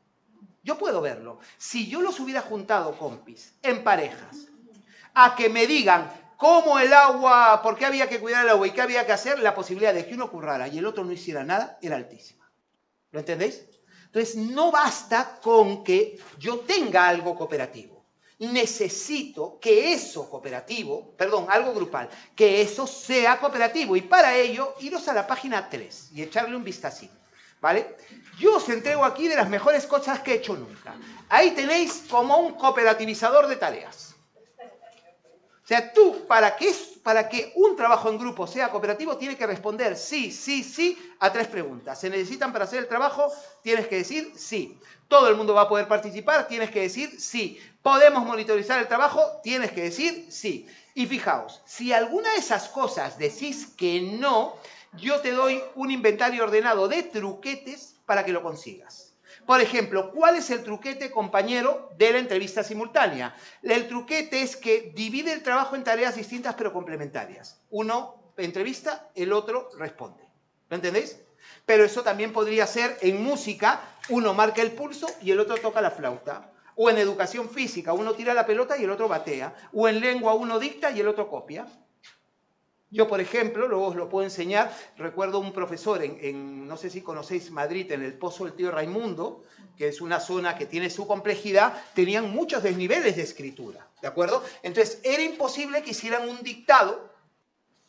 yo puedo verlo. Si yo los hubiera juntado, compis, en parejas, a que me digan, cómo el agua, por qué había que cuidar el agua y qué había que hacer, la posibilidad de que uno currara y el otro no hiciera nada era altísima. ¿Lo entendéis? Entonces, no basta con que yo tenga algo cooperativo. Necesito que eso cooperativo, perdón, algo grupal, que eso sea cooperativo. Y para ello, iros a la página 3 y echarle un vistacito. ¿Vale? Yo os entrego aquí de las mejores cosas que he hecho nunca. Ahí tenéis como un cooperativizador de tareas. O sea, tú, para que, para que un trabajo en grupo sea cooperativo, tienes que responder sí, sí, sí a tres preguntas. ¿Se necesitan para hacer el trabajo? Tienes que decir sí. ¿Todo el mundo va a poder participar? Tienes que decir sí. ¿Podemos monitorizar el trabajo? Tienes que decir sí. Y fijaos, si alguna de esas cosas decís que no, yo te doy un inventario ordenado de truquetes para que lo consigas. Por ejemplo, ¿cuál es el truquete, compañero, de la entrevista simultánea? El truquete es que divide el trabajo en tareas distintas pero complementarias. Uno entrevista, el otro responde. ¿Lo entendéis? Pero eso también podría ser en música, uno marca el pulso y el otro toca la flauta. O en educación física, uno tira la pelota y el otro batea. O en lengua, uno dicta y el otro copia. Yo, por ejemplo, luego os lo puedo enseñar, recuerdo un profesor en, no sé si conocéis Madrid, en el Pozo del Tío Raimundo, que es una zona que tiene su complejidad, tenían muchos desniveles de escritura, ¿de acuerdo? Entonces, era imposible que hicieran un dictado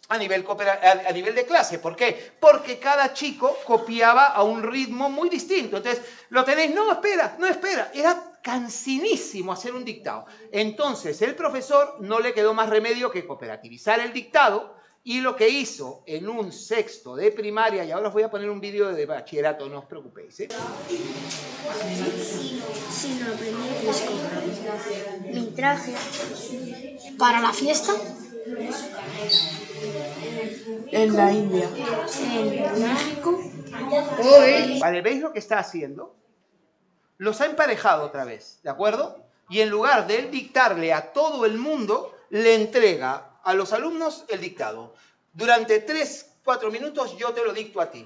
a nivel, a nivel de clase. ¿Por qué? Porque cada chico copiaba a un ritmo muy distinto. Entonces, lo tenéis, no, espera, no, espera. Era cansinísimo hacer un dictado. Entonces, el profesor no le quedó más remedio que cooperativizar el dictado y lo que hizo en un sexto de primaria, y ahora os voy a poner un vídeo de bachillerato, no os preocupéis. ¿eh? Mi traje para la fiesta en la India. En México. Vale, ¿veis lo que está haciendo? Los ha emparejado otra vez, ¿de acuerdo? Y en lugar de él dictarle a todo el mundo, le entrega a los alumnos el dictado. Durante 3, 4 minutos yo te lo dicto a ti.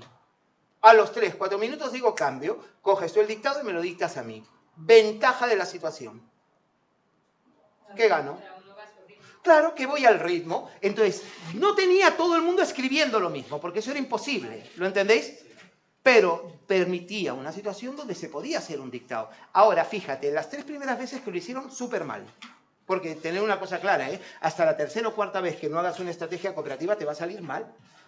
A los 3, 4 minutos digo cambio, coges tú el dictado y me lo dictas a mí. Ventaja de la situación. ¿Qué gano? Claro que voy al ritmo. Entonces, no tenía todo el mundo escribiendo lo mismo, porque eso era imposible. ¿Lo entendéis? Pero permitía una situación donde se podía hacer un dictado. Ahora, fíjate, las tres primeras veces que lo hicieron, súper mal. Porque tener una cosa clara, ¿eh? hasta la tercera o cuarta vez que no hagas una estrategia cooperativa te va a salir mal.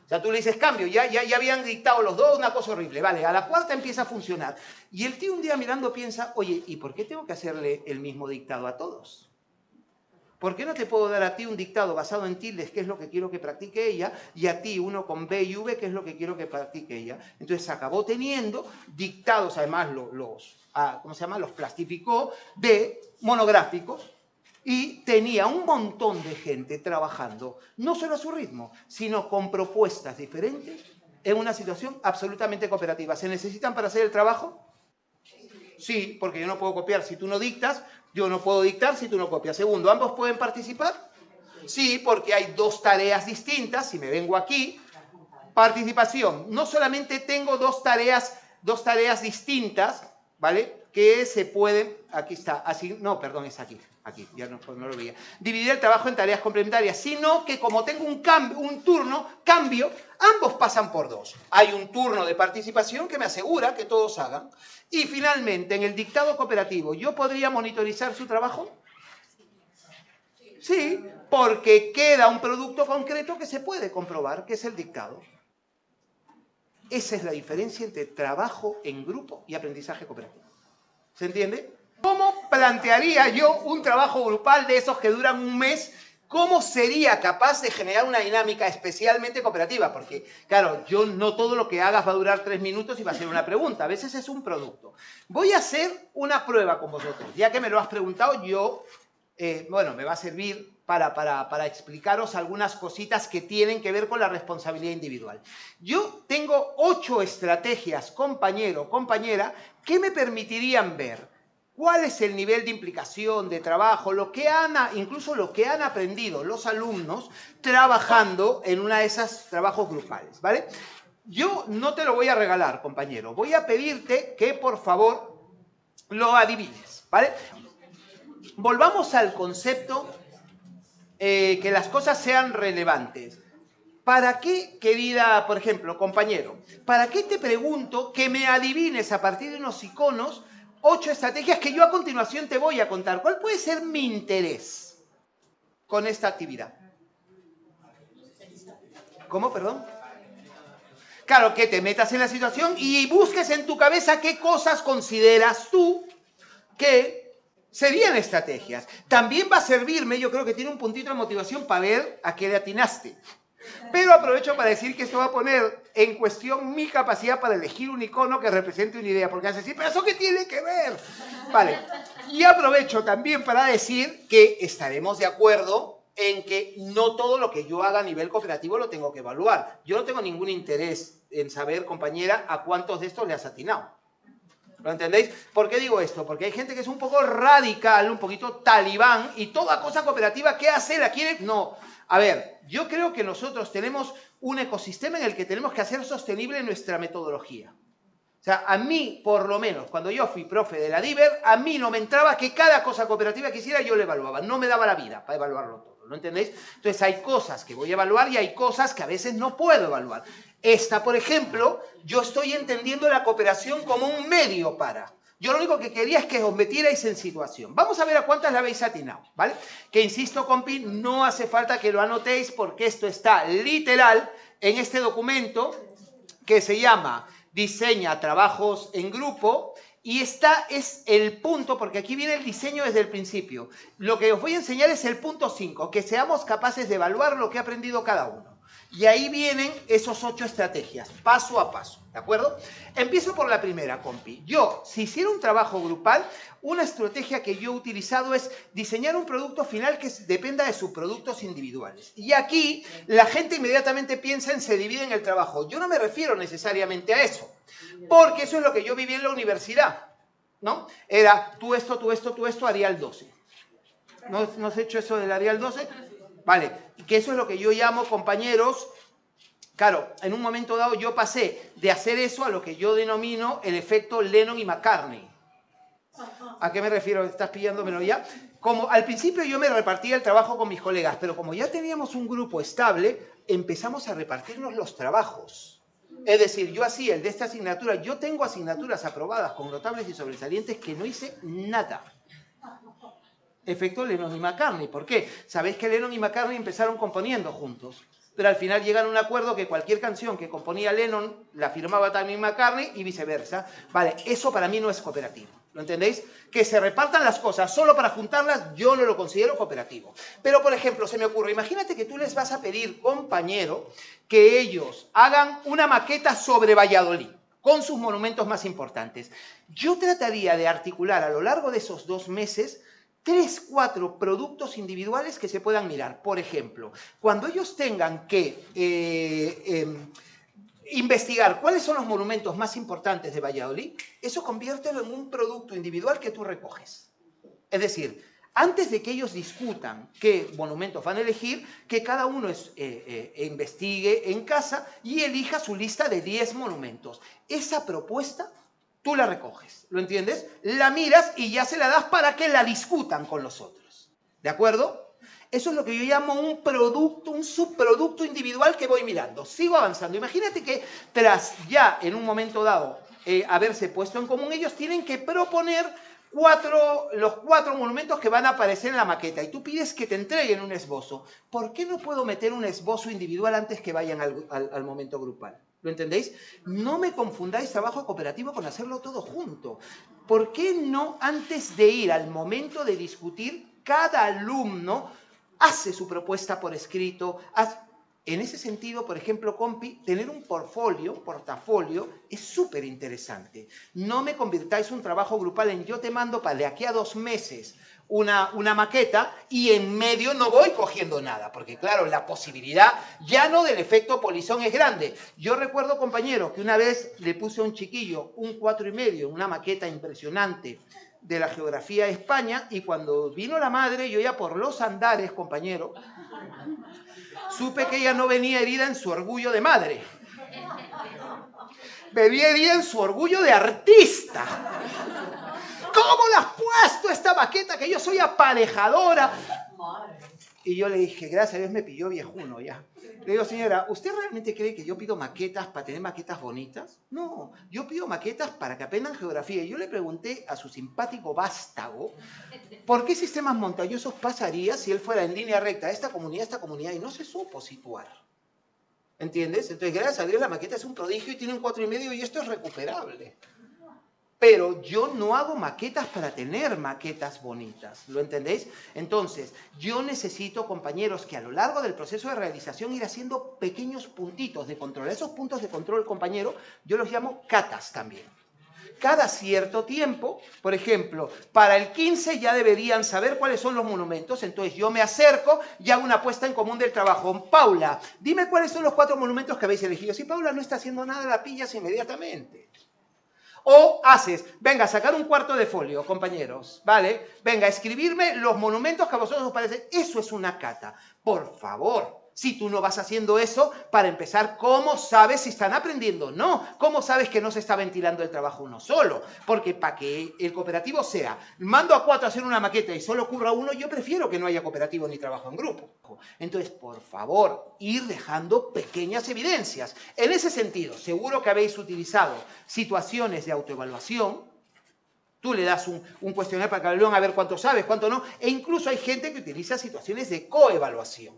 O sea, tú le dices cambio, ya, ya, ya habían dictado los dos una cosa horrible. Vale, a la cuarta empieza a funcionar. Y el tío un día mirando piensa, oye, ¿y por qué tengo que hacerle el mismo dictado a todos? ¿Por qué no te puedo dar a ti un dictado basado en tildes, que es lo que quiero que practique ella, y a ti uno con B y V, que es lo que quiero que practique ella? Entonces acabó teniendo dictados, además los, los ah, ¿cómo se llama? Los plastificó de monográficos, y tenía un montón de gente trabajando, no solo a su ritmo, sino con propuestas diferentes en una situación absolutamente cooperativa. ¿Se necesitan para hacer el trabajo? Sí, porque yo no puedo copiar si tú no dictas, yo no puedo dictar si tú no copias. Segundo, ¿ambos pueden participar? Sí, porque hay dos tareas distintas, si me vengo aquí, participación. No solamente tengo dos tareas, dos tareas distintas, ¿vale? Que se pueden, aquí está, así, no, perdón, es aquí, aquí, ya no, no, lo veía, dividir el trabajo en tareas complementarias, sino que como tengo un, cambio, un turno, cambio, ambos pasan por dos. Hay un turno de participación que me asegura que todos hagan. Y finalmente, en el dictado cooperativo, ¿yo podría monitorizar su trabajo? Sí, porque queda un producto concreto que se puede comprobar, que es el dictado. Esa es la diferencia entre trabajo en grupo y aprendizaje cooperativo. ¿Se entiende? ¿Cómo plantearía yo un trabajo grupal de esos que duran un mes? ¿Cómo sería capaz de generar una dinámica especialmente cooperativa? Porque, claro, yo no todo lo que hagas va a durar tres minutos y va a ser una pregunta. A veces es un producto. Voy a hacer una prueba con vosotros. Ya que me lo has preguntado, yo, eh, bueno, me va a servir para, explicaros algunas cositas que tienen que ver con la responsabilidad individual. Yo tengo ocho estrategias, compañero, compañera, que me permitirían ver cuál es el nivel de implicación, de trabajo, lo que han, incluso lo que han aprendido los alumnos trabajando en una de esas trabajos grupales, ¿vale? Yo no te lo voy a regalar, compañero. Voy a pedirte que, por favor, lo adivines, ¿vale? Volvamos al concepto eh, que las cosas sean relevantes. ¿Para qué, querida, por ejemplo, compañero? ¿Para qué te pregunto que me adivines a partir de unos iconos ocho estrategias que yo a continuación te voy a contar? ¿Cuál puede ser mi interés con esta actividad? ¿Cómo, perdón? Claro, que te metas en la situación y busques en tu cabeza qué cosas consideras tú que serían estrategias. También va a servirme, yo creo que tiene un puntito de motivación para ver a qué le atinaste. Pero aprovecho para decir que esto va a poner en cuestión mi capacidad para elegir un icono que represente una idea, porque hace decir, pero eso qué tiene que ver. Vale. Y aprovecho también para decir que estaremos de acuerdo en que no todo lo que yo haga a nivel cooperativo lo tengo que evaluar. Yo no tengo ningún interés en saber, compañera, a cuántos de estos le has atinado. ¿Lo entendéis? ¿Por qué digo esto? Porque hay gente que es un poco radical, un poquito talibán, y toda cosa cooperativa, ¿qué hace? ¿La quiere? No. A ver, yo creo que nosotros tenemos un ecosistema en el que tenemos que hacer sostenible nuestra metodología. O sea, a mí, por lo menos, cuando yo fui profe de la DIVER, a mí no me entraba que cada cosa cooperativa que hiciera yo le evaluaba. No me daba la vida para evaluarlo todo, ¿lo entendéis? Entonces hay cosas que voy a evaluar y hay cosas que a veces no puedo evaluar. Esta, por ejemplo, yo estoy entendiendo la cooperación como un medio para. Yo lo único que quería es que os metierais en situación. Vamos a ver a cuántas la habéis atinado, ¿vale? Que insisto, compi, no hace falta que lo anotéis porque esto está literal en este documento que se llama Diseña trabajos en grupo y esta es el punto, porque aquí viene el diseño desde el principio. Lo que os voy a enseñar es el punto 5, que seamos capaces de evaluar lo que ha aprendido cada uno. Y ahí vienen esos ocho estrategias, paso a paso, ¿de acuerdo? Empiezo por la primera, compi. Yo, si hiciera un trabajo grupal, una estrategia que yo he utilizado es diseñar un producto final que dependa de sus productos individuales. Y aquí la gente inmediatamente piensa en se divide en el trabajo. Yo no me refiero necesariamente a eso, porque eso es lo que yo viví en la universidad, ¿no? Era tú esto, tú esto, tú esto, Arial 12. ¿No, ¿No has hecho eso del Arial 12? Vale, que eso es lo que yo llamo, compañeros, claro, en un momento dado yo pasé de hacer eso a lo que yo denomino el efecto Lennon y McCartney. ¿A qué me refiero? ¿Estás pillándomelo ya? Como al principio yo me repartía el trabajo con mis colegas, pero como ya teníamos un grupo estable, empezamos a repartirnos los trabajos. Es decir, yo hacía el de esta asignatura, yo tengo asignaturas aprobadas con notables y sobresalientes que no hice nada efecto Lennon y McCartney. ¿Por qué? Sabéis que Lennon y McCartney empezaron componiendo juntos, pero al final llegan a un acuerdo que cualquier canción que componía Lennon la firmaba también McCartney y viceversa. Vale, eso para mí no es cooperativo. ¿Lo entendéis? Que se repartan las cosas solo para juntarlas, yo no lo considero cooperativo. Pero, por ejemplo, se me ocurre, imagínate que tú les vas a pedir, compañero, que ellos hagan una maqueta sobre Valladolid con sus monumentos más importantes. Yo trataría de articular a lo largo de esos dos meses tres, cuatro productos individuales que se puedan mirar. Por ejemplo, cuando ellos tengan que eh, em, investigar cuáles son los monumentos más importantes de Valladolid, eso conviértelo en un producto individual que tú recoges. Es decir, antes de que ellos discutan qué monumentos van a elegir, que cada uno eh, eh, investigue en casa y elija su lista de 10 monumentos. Esa propuesta tú la recoges, ¿lo entiendes? La miras y ya se la das para que la discutan con los otros, ¿de acuerdo? Eso es lo que yo llamo un producto, un subproducto individual que voy mirando. Sigo avanzando. Imagínate que tras ya en un momento dado eh, haberse puesto en común, ellos tienen que proponer los cuatro monumentos que van a aparecer en la maqueta y tú pides que te entreguen un esbozo. ¿Por qué no puedo meter un esbozo individual antes que vayan al, momento grupal? ¿Lo entendéis? No me confundáis trabajo cooperativo con hacerlo todo junto. ¿Por qué no antes de ir al momento de discutir, cada alumno hace su propuesta por escrito, en ese sentido, por ejemplo, Compi, tener un portfolio, portafolio, es súper interesante. No me convirtáis un trabajo grupal en yo te mando para de aquí a dos meses una, maqueta y en medio no voy cogiendo nada, porque claro, la posibilidad ya no del efecto polizón es grande. Yo recuerdo, compañero, que una vez le puse a un chiquillo un cuatro y medio, una maqueta impresionante de la geografía de España, y cuando vino la madre, yo ya por los andares, compañero, supe que ella no venía herida en su orgullo de madre. Venía herida en su orgullo de artista. ¿Cómo la has puesto esta maqueta que yo soy aparejadora? Y yo le dije, gracias a Dios me pilló viejuno ya. Le digo, señora, ¿usted realmente cree que yo pido maquetas para tener maquetas bonitas? No, yo pido maquetas para que aprendan geografía. Y yo le pregunté a su simpático vástago, ¿por qué sistemas montañosos pasaría si él fuera en línea recta esta comunidad, esta comunidad, y no se supo situar? ¿Entiendes? Entonces, gracias a Dios, la maqueta es un prodigio y tiene un cuatro y medio y esto es recuperable pero yo no hago maquetas para tener maquetas bonitas, ¿lo entendéis? Entonces, yo necesito, compañeros, que a lo largo del proceso de realización ir haciendo pequeños puntitos de control. Esos puntos de control, compañero, yo los llamo catas también. Cada cierto tiempo, por ejemplo, para el 15 ya deberían saber cuáles son los monumentos, entonces yo me acerco y hago una apuesta en común del trabajo. Paula, dime cuáles son los cuatro monumentos que habéis elegido. Si Paula no está haciendo nada, la pillas inmediatamente. O haces, venga, sacar un cuarto de folio, compañeros, ¿vale? Venga, escribirme los monumentos que a vosotros os parecen. Eso es una cata. Por favor, si tú no vas haciendo eso, para empezar, ¿cómo sabes si están aprendiendo o no? ¿Cómo sabes que no se está ventilando el trabajo uno solo? Porque para que el cooperativo sea, mando a cuatro a hacer una maqueta y solo ocurra uno, yo prefiero que no haya cooperativo ni trabajo en grupo. Entonces, por favor, ir dejando pequeñas evidencias. En ese sentido, seguro que habéis utilizado situaciones de autoevaluación, Tú le das un, un cuestionario para que a ver cuánto sabes, cuánto no. E incluso hay gente que utiliza situaciones de coevaluación.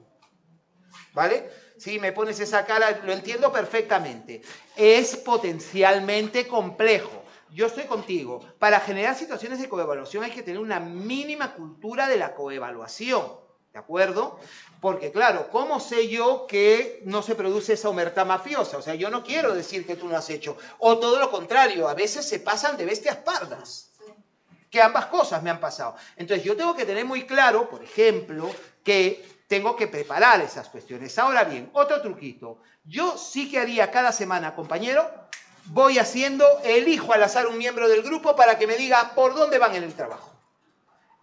¿Vale? Si me pones esa cara, lo entiendo perfectamente. Es potencialmente complejo. Yo estoy contigo. Para generar situaciones de coevaluación hay que tener una mínima cultura de la coevaluación. ¿De acuerdo? Porque claro, ¿cómo sé yo que no se produce esa humertad mafiosa? O sea, yo no quiero decir que tú no has hecho. O todo lo contrario, a veces se pasan de bestias pardas. Que ambas cosas me han pasado. Entonces yo tengo que tener muy claro, por ejemplo, que tengo que preparar esas cuestiones. Ahora bien, otro truquito. Yo sí que haría cada semana, compañero, voy haciendo, elijo al azar un miembro del grupo para que me diga por dónde van en el trabajo.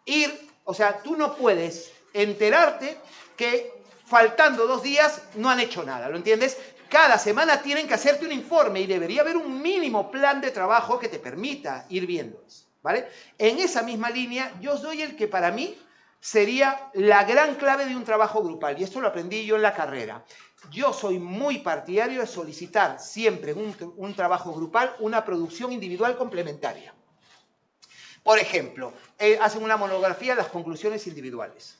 Ir, o sea, tú no puedes enterarte que faltando dos días no han hecho nada, ¿lo entiendes? Cada semana tienen que hacerte un informe y debería haber un mínimo plan de trabajo que te permita ir viendo eso, ¿vale? En esa misma línea, yo os doy el que para mí sería la gran clave de un trabajo grupal. Y esto lo aprendí yo en la carrera. Yo soy muy partidario de solicitar siempre en un, trabajo grupal una producción individual complementaria. Por ejemplo, eh, hacen una monografía las conclusiones individuales.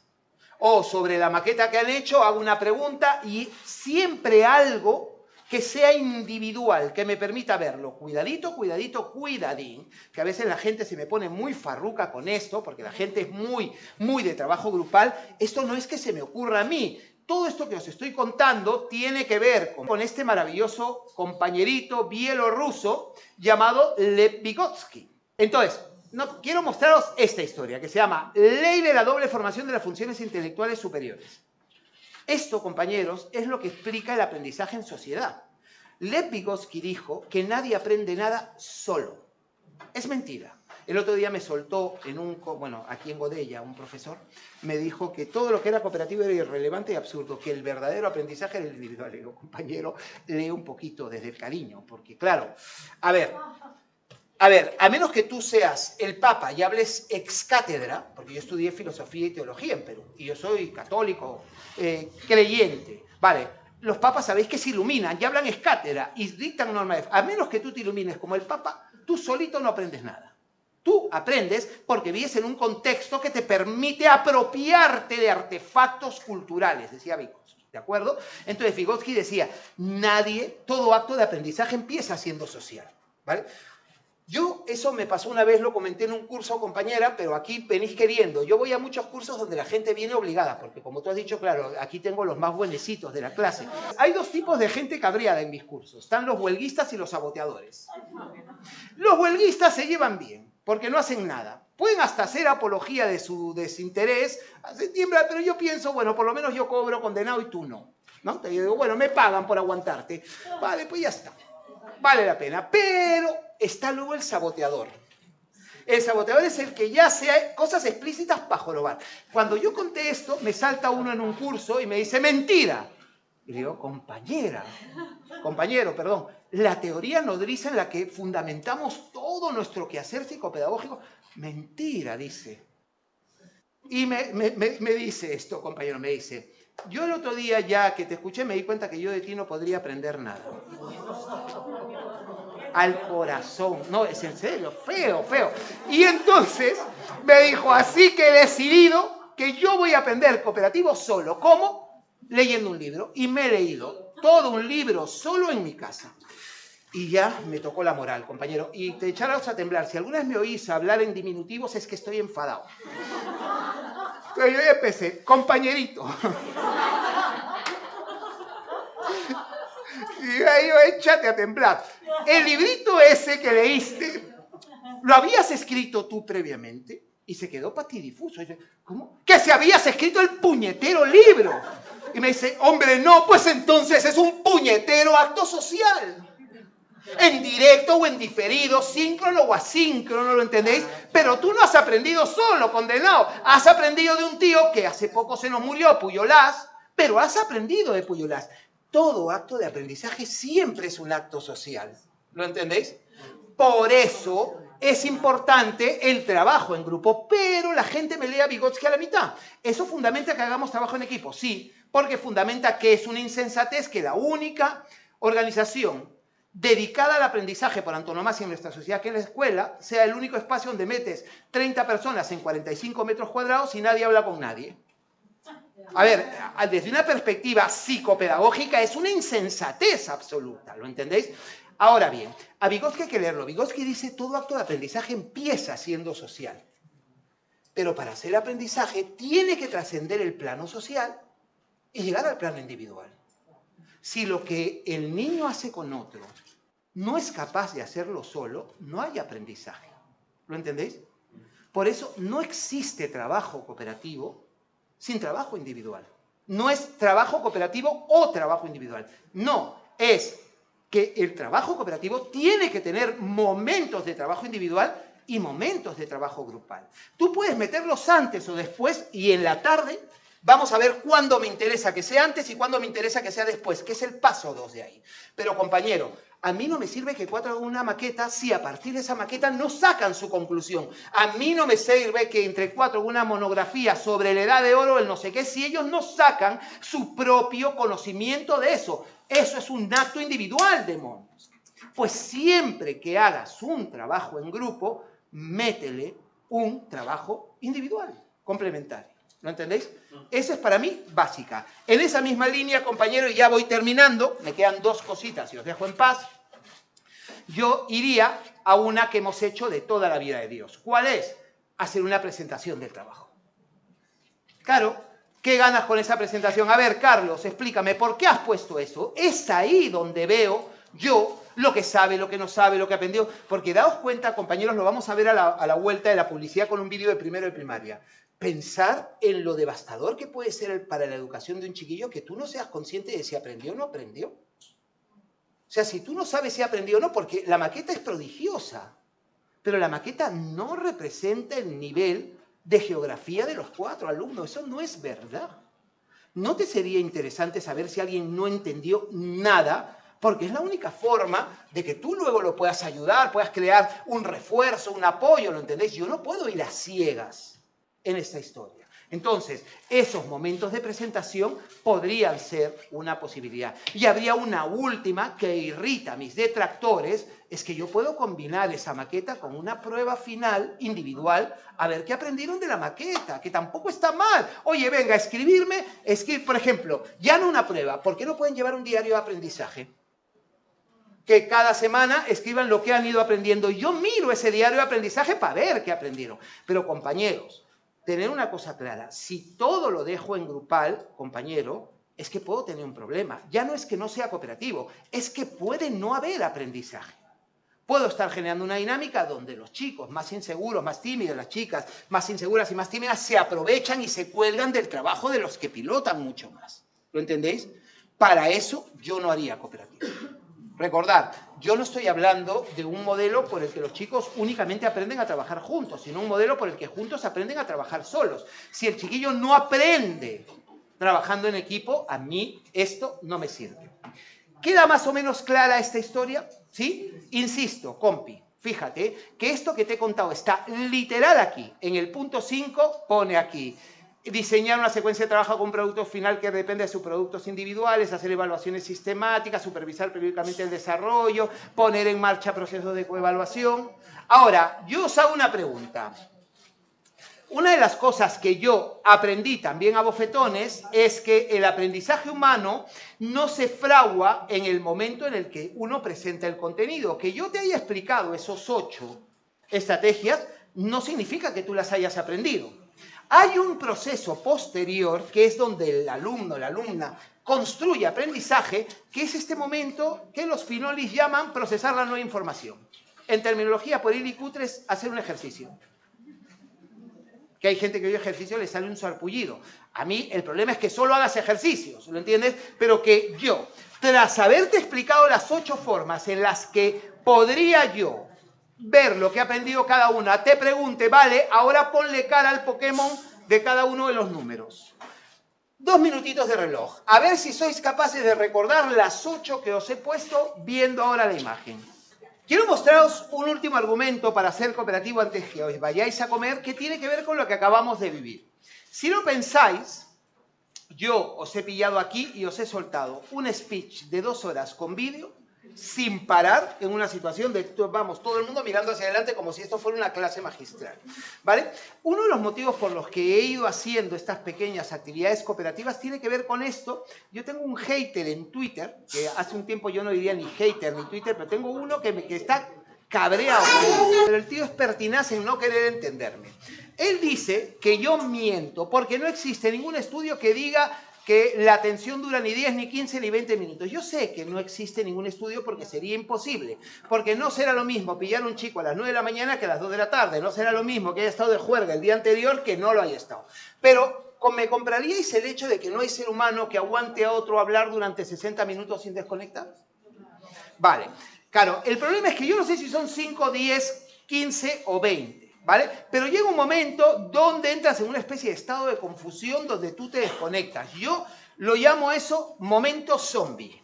O sobre la maqueta que han hecho, hago una pregunta y siempre algo que sea individual, que me permita verlo. Cuidadito, cuidadito, cuidadín, que a veces la gente se me pone muy farruca con esto, porque la gente es muy, muy de trabajo grupal. Esto no es que se me ocurra a mí. Todo esto que os estoy contando tiene que ver con, este maravilloso compañerito bielorruso llamado Lev Vygotsky. Entonces, no, quiero mostraros esta historia que se llama Ley de la doble formación de las funciones intelectuales superiores. Esto, compañeros, es lo que explica el aprendizaje en sociedad. Lev Vygotsky dijo que nadie aprende nada solo. Es mentira. El otro día me soltó en un, bueno, aquí en Godella, un profesor, me dijo que todo lo que era cooperativo era irrelevante y absurdo, que el verdadero aprendizaje era el individual. Y digo, compañero, lee un poquito desde el cariño, porque claro, a ver, a ver, a menos que tú seas el Papa y hables ex cátedra, porque yo estudié filosofía y teología en Perú, y yo soy católico, eh, creyente, vale, los papas sabéis que se iluminan y hablan ex cátedra y dictan normas. A menos que tú te ilumines como el Papa, tú solito no aprendes nada. Tú aprendes porque vives en un contexto que te permite apropiarte de artefactos culturales, decía Vygotsky, ¿de acuerdo? Entonces Vygotsky decía, nadie, todo acto de aprendizaje empieza siendo social, ¿vale? Yo, eso me pasó una vez, lo comenté en un curso, compañera, pero aquí venís queriendo. Yo voy a muchos cursos donde la gente viene obligada, porque como tú has dicho, claro, aquí tengo los más buenecitos de la clase. Hay dos tipos de gente cabreada en mis cursos. Están los huelguistas y los saboteadores. Los huelguistas se llevan bien, porque no hacen nada. Pueden hasta hacer apología de su desinterés, septiembre, pero yo pienso, bueno, por lo menos yo cobro condenado y tú no. ¿No? Te digo, bueno, me pagan por aguantarte. Vale, pues ya está. Vale la pena. Pero está luego el saboteador. El saboteador es el que ya hace cosas explícitas para jorobar. Cuando yo conté esto, me salta uno en un curso y me dice, mentira. Y digo, compañera, compañero, perdón, la teoría nodriza en la que fundamentamos todo nuestro quehacer psicopedagógico, mentira, dice. Y me, me dice esto, compañero, me dice, yo el otro día ya que te escuché me di cuenta que yo de ti no podría aprender nada al corazón. No, es en serio, feo, feo. Y entonces me dijo, así que he decidido que yo voy a aprender cooperativo solo. ¿Cómo? Leyendo un libro. Y me he leído todo un libro solo en mi casa. Y ya me tocó la moral, compañero. Y te echaros a temblar. Si alguna vez me oís hablar en diminutivos es que estoy enfadado. Pero yo empecé, compañerito. Y ahí échate a temblar. El librito ese que leíste, ¿lo habías escrito tú previamente? Y se quedó patidifuso. ¿Cómo? Que se habías escrito el puñetero libro. Y me dice, hombre, no, pues entonces es un puñetero acto social. En directo o en diferido, síncrono o asíncrono, ¿lo entendéis? Pero tú no has aprendido solo, condenado. Has aprendido de un tío que hace poco se nos murió, Puyolás, pero has aprendido de Puyolás todo acto de aprendizaje siempre es un acto social. ¿Lo entendéis? Por eso es importante el trabajo en grupo, pero la gente me lee a Vygotsky a la mitad. ¿Eso fundamenta que hagamos trabajo en equipo? Sí, porque fundamenta que es una insensatez que la única organización dedicada al aprendizaje por antonomasia en nuestra sociedad, que es la escuela, sea el único espacio donde metes 30 personas en 45 metros cuadrados y nadie habla con nadie. A ver, desde una perspectiva psicopedagógica es una insensatez absoluta, ¿lo entendéis? Ahora bien, a Vygotsky hay que leerlo. Vygotsky dice todo acto de aprendizaje empieza siendo social. Pero para hacer aprendizaje tiene que trascender el plano social y llegar al plano individual. Si lo que el niño hace con otro no es capaz de hacerlo solo, no hay aprendizaje. ¿Lo entendéis? Por eso no existe trabajo cooperativo sin trabajo individual. No es trabajo cooperativo o trabajo individual. No, es que el trabajo cooperativo tiene que tener momentos de trabajo individual y momentos de trabajo grupal. Tú puedes meterlos antes o después y en la tarde vamos a ver cuándo me interesa que sea antes y cuándo me interesa que sea después, que es el paso 2 de ahí. Pero compañero, a mí no me sirve que cuatro hagan una maqueta si a partir de esa maqueta no sacan su conclusión. A mí no me sirve que entre cuatro hagan una monografía sobre la edad de oro, el no sé qué, si ellos no sacan su propio conocimiento de eso. Eso es un acto individual, demonios. Pues siempre que hagas un trabajo en grupo, métele un trabajo individual, complementario. ¿Lo entendéis? Esa es para mí básica. En esa misma línea, compañero, y ya voy terminando, me quedan dos cositas y os dejo en paz. Yo iría a una que hemos hecho de toda la vida de Dios. ¿Cuál es? Hacer una presentación del trabajo. Claro, ¿qué ganas con esa presentación? A ver, Carlos, explícame, ¿por qué has puesto eso? Es ahí donde veo yo lo que sabe, lo que no sabe, lo que aprendió. Porque daos cuenta, compañeros, lo vamos a ver a la, a la vuelta de la publicidad con un vídeo de primero de primaria pensar en lo devastador que puede ser para la educación de un chiquillo que tú no seas consciente de si aprendió o no aprendió. O sea, si tú no sabes si aprendió o no, porque la maqueta es prodigiosa, pero la maqueta no representa el nivel de geografía de los cuatro alumnos. Eso no es verdad. ¿No te sería interesante saber si alguien no entendió nada porque es la única forma de que tú luego lo puedas ayudar, puedas crear un refuerzo, un apoyo, ¿lo entendéis? Yo no puedo ir a ciegas en esta historia. Entonces, esos momentos de presentación podrían ser una posibilidad. Y habría una última que irrita a mis detractores, es que yo puedo combinar esa maqueta con una prueba final individual a ver qué aprendieron de la maqueta, que tampoco está mal. Oye, venga, escribirme, escribir, por ejemplo, ya no una prueba, ¿por qué no pueden llevar un diario de aprendizaje? que cada semana escriban lo que han ido aprendiendo. Yo miro ese diario de aprendizaje para ver qué aprendieron. Pero compañeros, tener una cosa clara, si todo lo dejo en grupal, compañero, es que puedo tener un problema. Ya no es que no sea cooperativo, es que puede no haber aprendizaje. Puedo estar generando una dinámica donde los chicos más inseguros, más tímidos, las chicas más inseguras y más tímidas se aprovechan y se cuelgan del trabajo de los que pilotan mucho más. ¿Lo entendéis? Para eso yo no haría cooperativo. Recordad, yo no estoy hablando de un modelo por el que los chicos únicamente aprenden a trabajar juntos, sino un modelo por el que juntos aprenden a trabajar solos. Si el chiquillo no aprende trabajando en equipo, a mí esto no me sirve. ¿Queda más o menos clara esta historia? ¿Sí? Insisto, compi, fíjate que esto que te he contado está literal aquí. En el punto 5 pone aquí, diseñar una secuencia de trabajo con un producto final que depende de sus productos individuales, hacer evaluaciones sistemáticas, supervisar periódicamente el desarrollo, poner en marcha procesos de coevaluación. Ahora, yo os hago una pregunta. Una de las cosas que yo aprendí también a bofetones es que el aprendizaje humano no se fragua en el momento en el que uno presenta el contenido. Que yo te haya explicado esos ocho estrategias no significa que tú las hayas aprendido. Hay un proceso posterior que es donde el alumno, la alumna, construye aprendizaje, que es este momento que los finolis llaman procesar la nueva información. En terminología por y cutres, hacer un ejercicio. Que hay gente que oye ejercicio le sale un sarpullido. A mí el problema es que solo hagas ejercicios, ¿lo entiendes? Pero que yo, tras haberte explicado las ocho formas en las que podría yo ver lo que ha aprendido cada una, te pregunte, vale, ahora ponle cara al Pokémon de cada uno de los números. Dos minutitos de reloj. A ver si sois capaces de recordar las ocho que os he puesto viendo ahora la imagen. Quiero mostraros un último argumento para ser cooperativo antes que os vayáis a comer que tiene que ver con lo que acabamos de vivir. Si lo pensáis, yo os he pillado aquí y os he soltado un speech de dos horas con vídeo sin parar en una situación de, vamos, todo el mundo mirando hacia adelante como si esto fuera una clase magistral, ¿vale? Uno de los motivos por los que he ido haciendo estas pequeñas actividades cooperativas tiene que ver con esto. Yo tengo un hater en Twitter, que hace un tiempo yo no diría ni hater ni Twitter, pero tengo uno que, me, que está cabreado. Pero el tío es pertinaz en no querer entenderme. Él dice que yo miento porque no existe ningún estudio que diga que la atención dura ni 10, ni 15, ni 20 minutos. Yo sé que no existe ningún estudio porque sería imposible, porque no será lo mismo pillar un chico a las 9 de la mañana que a las 2 de la tarde, no será lo mismo que haya estado de juerga el día anterior que no lo haya estado. Pero ¿me compraríais el hecho de que no hay ser humano que aguante a otro hablar durante 60 minutos sin desconectar? Vale, claro, el problema es que yo no sé si son 5, 10, 15 o 20. Pero llega un momento donde entras en una especie de estado de confusión donde tú te desconectas. Yo lo llamo eso momento zombie.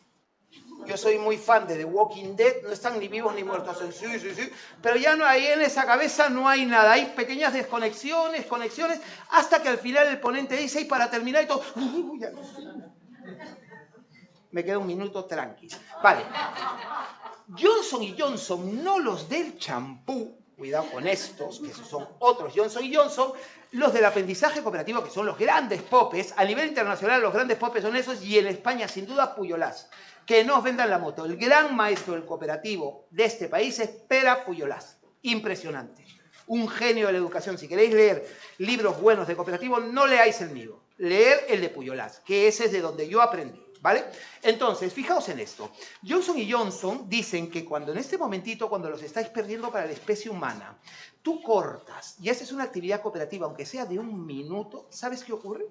Yo soy muy fan de The Walking Dead, no están ni vivos ni muertos, sí, sí, sí, pero ya no hay en esa cabeza no hay nada, hay pequeñas desconexiones, conexiones, hasta que al final el ponente dice, y para terminar y todo, [laughs] me queda un minuto tranqui. Vale, Johnson y Johnson, no los del champú, cuidado con estos, que son otros Johnson y Johnson, los del aprendizaje cooperativo, que son los grandes popes, a nivel internacional los grandes popes son esos, y en España sin duda Puyolás. Que no os vendan la moto. El gran maestro del cooperativo de este país es Pera Puyolás. Impresionante. Un genio de la educación. Si queréis leer libros buenos de cooperativo, no leáis el mío. Leer el de Puyolás, que ese es de donde yo aprendí. ¿Vale? Entonces, fijaos en esto. Johnson y Johnson dicen que cuando en este momentito, cuando los estáis perdiendo para la especie humana, tú cortas y haces una actividad cooperativa, aunque sea de un minuto, ¿sabes qué ocurre?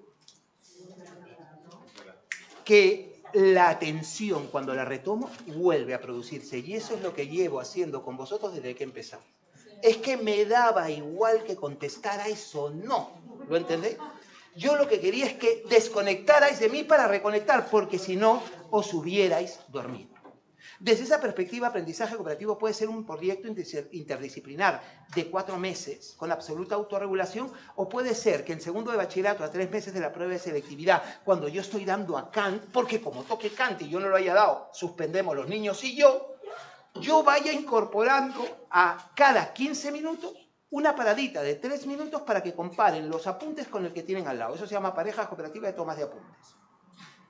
Que la atención, cuando la retomo, vuelve a producirse. Y eso es lo que llevo haciendo con vosotros desde que empezamos. Es que me daba igual que contestarais o no. ¿Lo entendéis? Yo lo que quería es que desconectarais de mí para reconectar, porque si no, os hubierais dormido. Desde esa perspectiva, aprendizaje cooperativo puede ser un proyecto interdisciplinar de cuatro meses con absoluta autorregulación o puede ser que en segundo de bachillerato a tres meses de la prueba de selectividad, cuando yo estoy dando a Kant, porque como toque Kant y yo no lo haya dado, suspendemos los niños y yo, yo vaya incorporando a cada 15 minutos una paradita de tres minutos para que comparen los apuntes con el que tienen al lado. Eso se llama pareja cooperativa de tomas de apuntes.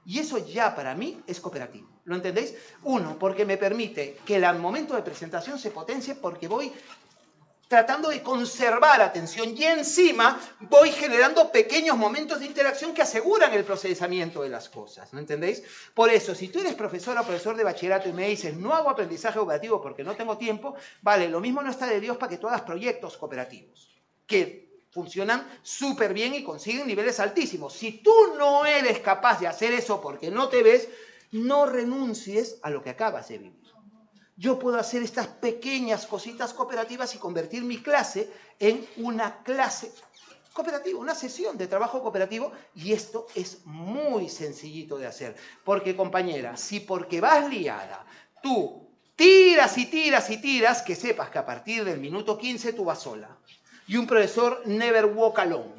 Y eso ya para mí es cooperativo. ¿Lo entendéis? Uno, porque me permite que el momento de presentación se potencie porque voy tratando de conservar atención y encima voy generando pequeños momentos de interacción que aseguran el procesamiento de las cosas, ¿no entendéis? Por eso, si tú eres profesor o profesor de bachillerato y me dices, no hago aprendizaje cooperativo porque no tengo tiempo, vale, lo mismo no está de Dios para que tú proyectos cooperativos, que funcionan súper bien y consiguen niveles altísimos. Si tú no eres capaz de hacer eso porque no te ves, no renuncies a lo que acabas de vivir. Yo puedo hacer estas pequeñas cositas cooperativas y convertir mi clase en una clase cooperativa, una sesión de trabajo cooperativo y esto es muy sencillito de hacer. Porque compañera, si porque vas liada, tú tiras y tiras y tiras, que sepas que a partir del minuto 15 tú vas sola y un profesor never walk alone.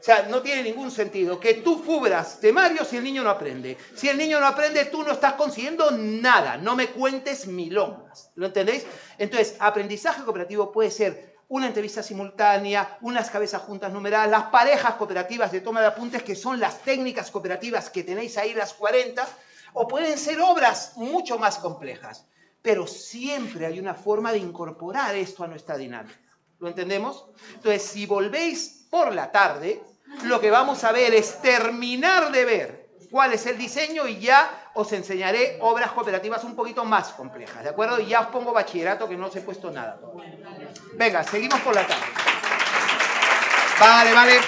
O sea, no tiene ningún sentido que tú cubras temario si el niño no aprende. Si el niño no aprende, tú no estás consiguiendo nada. No me cuentes milongas. ¿Lo entendéis? Entonces, aprendizaje cooperativo puede ser una entrevista simultánea, unas cabezas juntas numeradas, las parejas cooperativas de toma de apuntes, que son las técnicas cooperativas que tenéis ahí, las 40, o pueden ser obras mucho más complejas pero siempre hay una forma de incorporar esto a nuestra dinámica. ¿Lo entendemos? Entonces, si volvéis por la tarde, lo que vamos a ver es terminar de ver cuál es el diseño y ya os enseñaré obras cooperativas un poquito más complejas, ¿de acuerdo? Y ya os pongo bachillerato que no os he puesto nada. Venga, seguimos por la tarde. Vale, vale.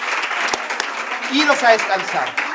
Iros a descansar.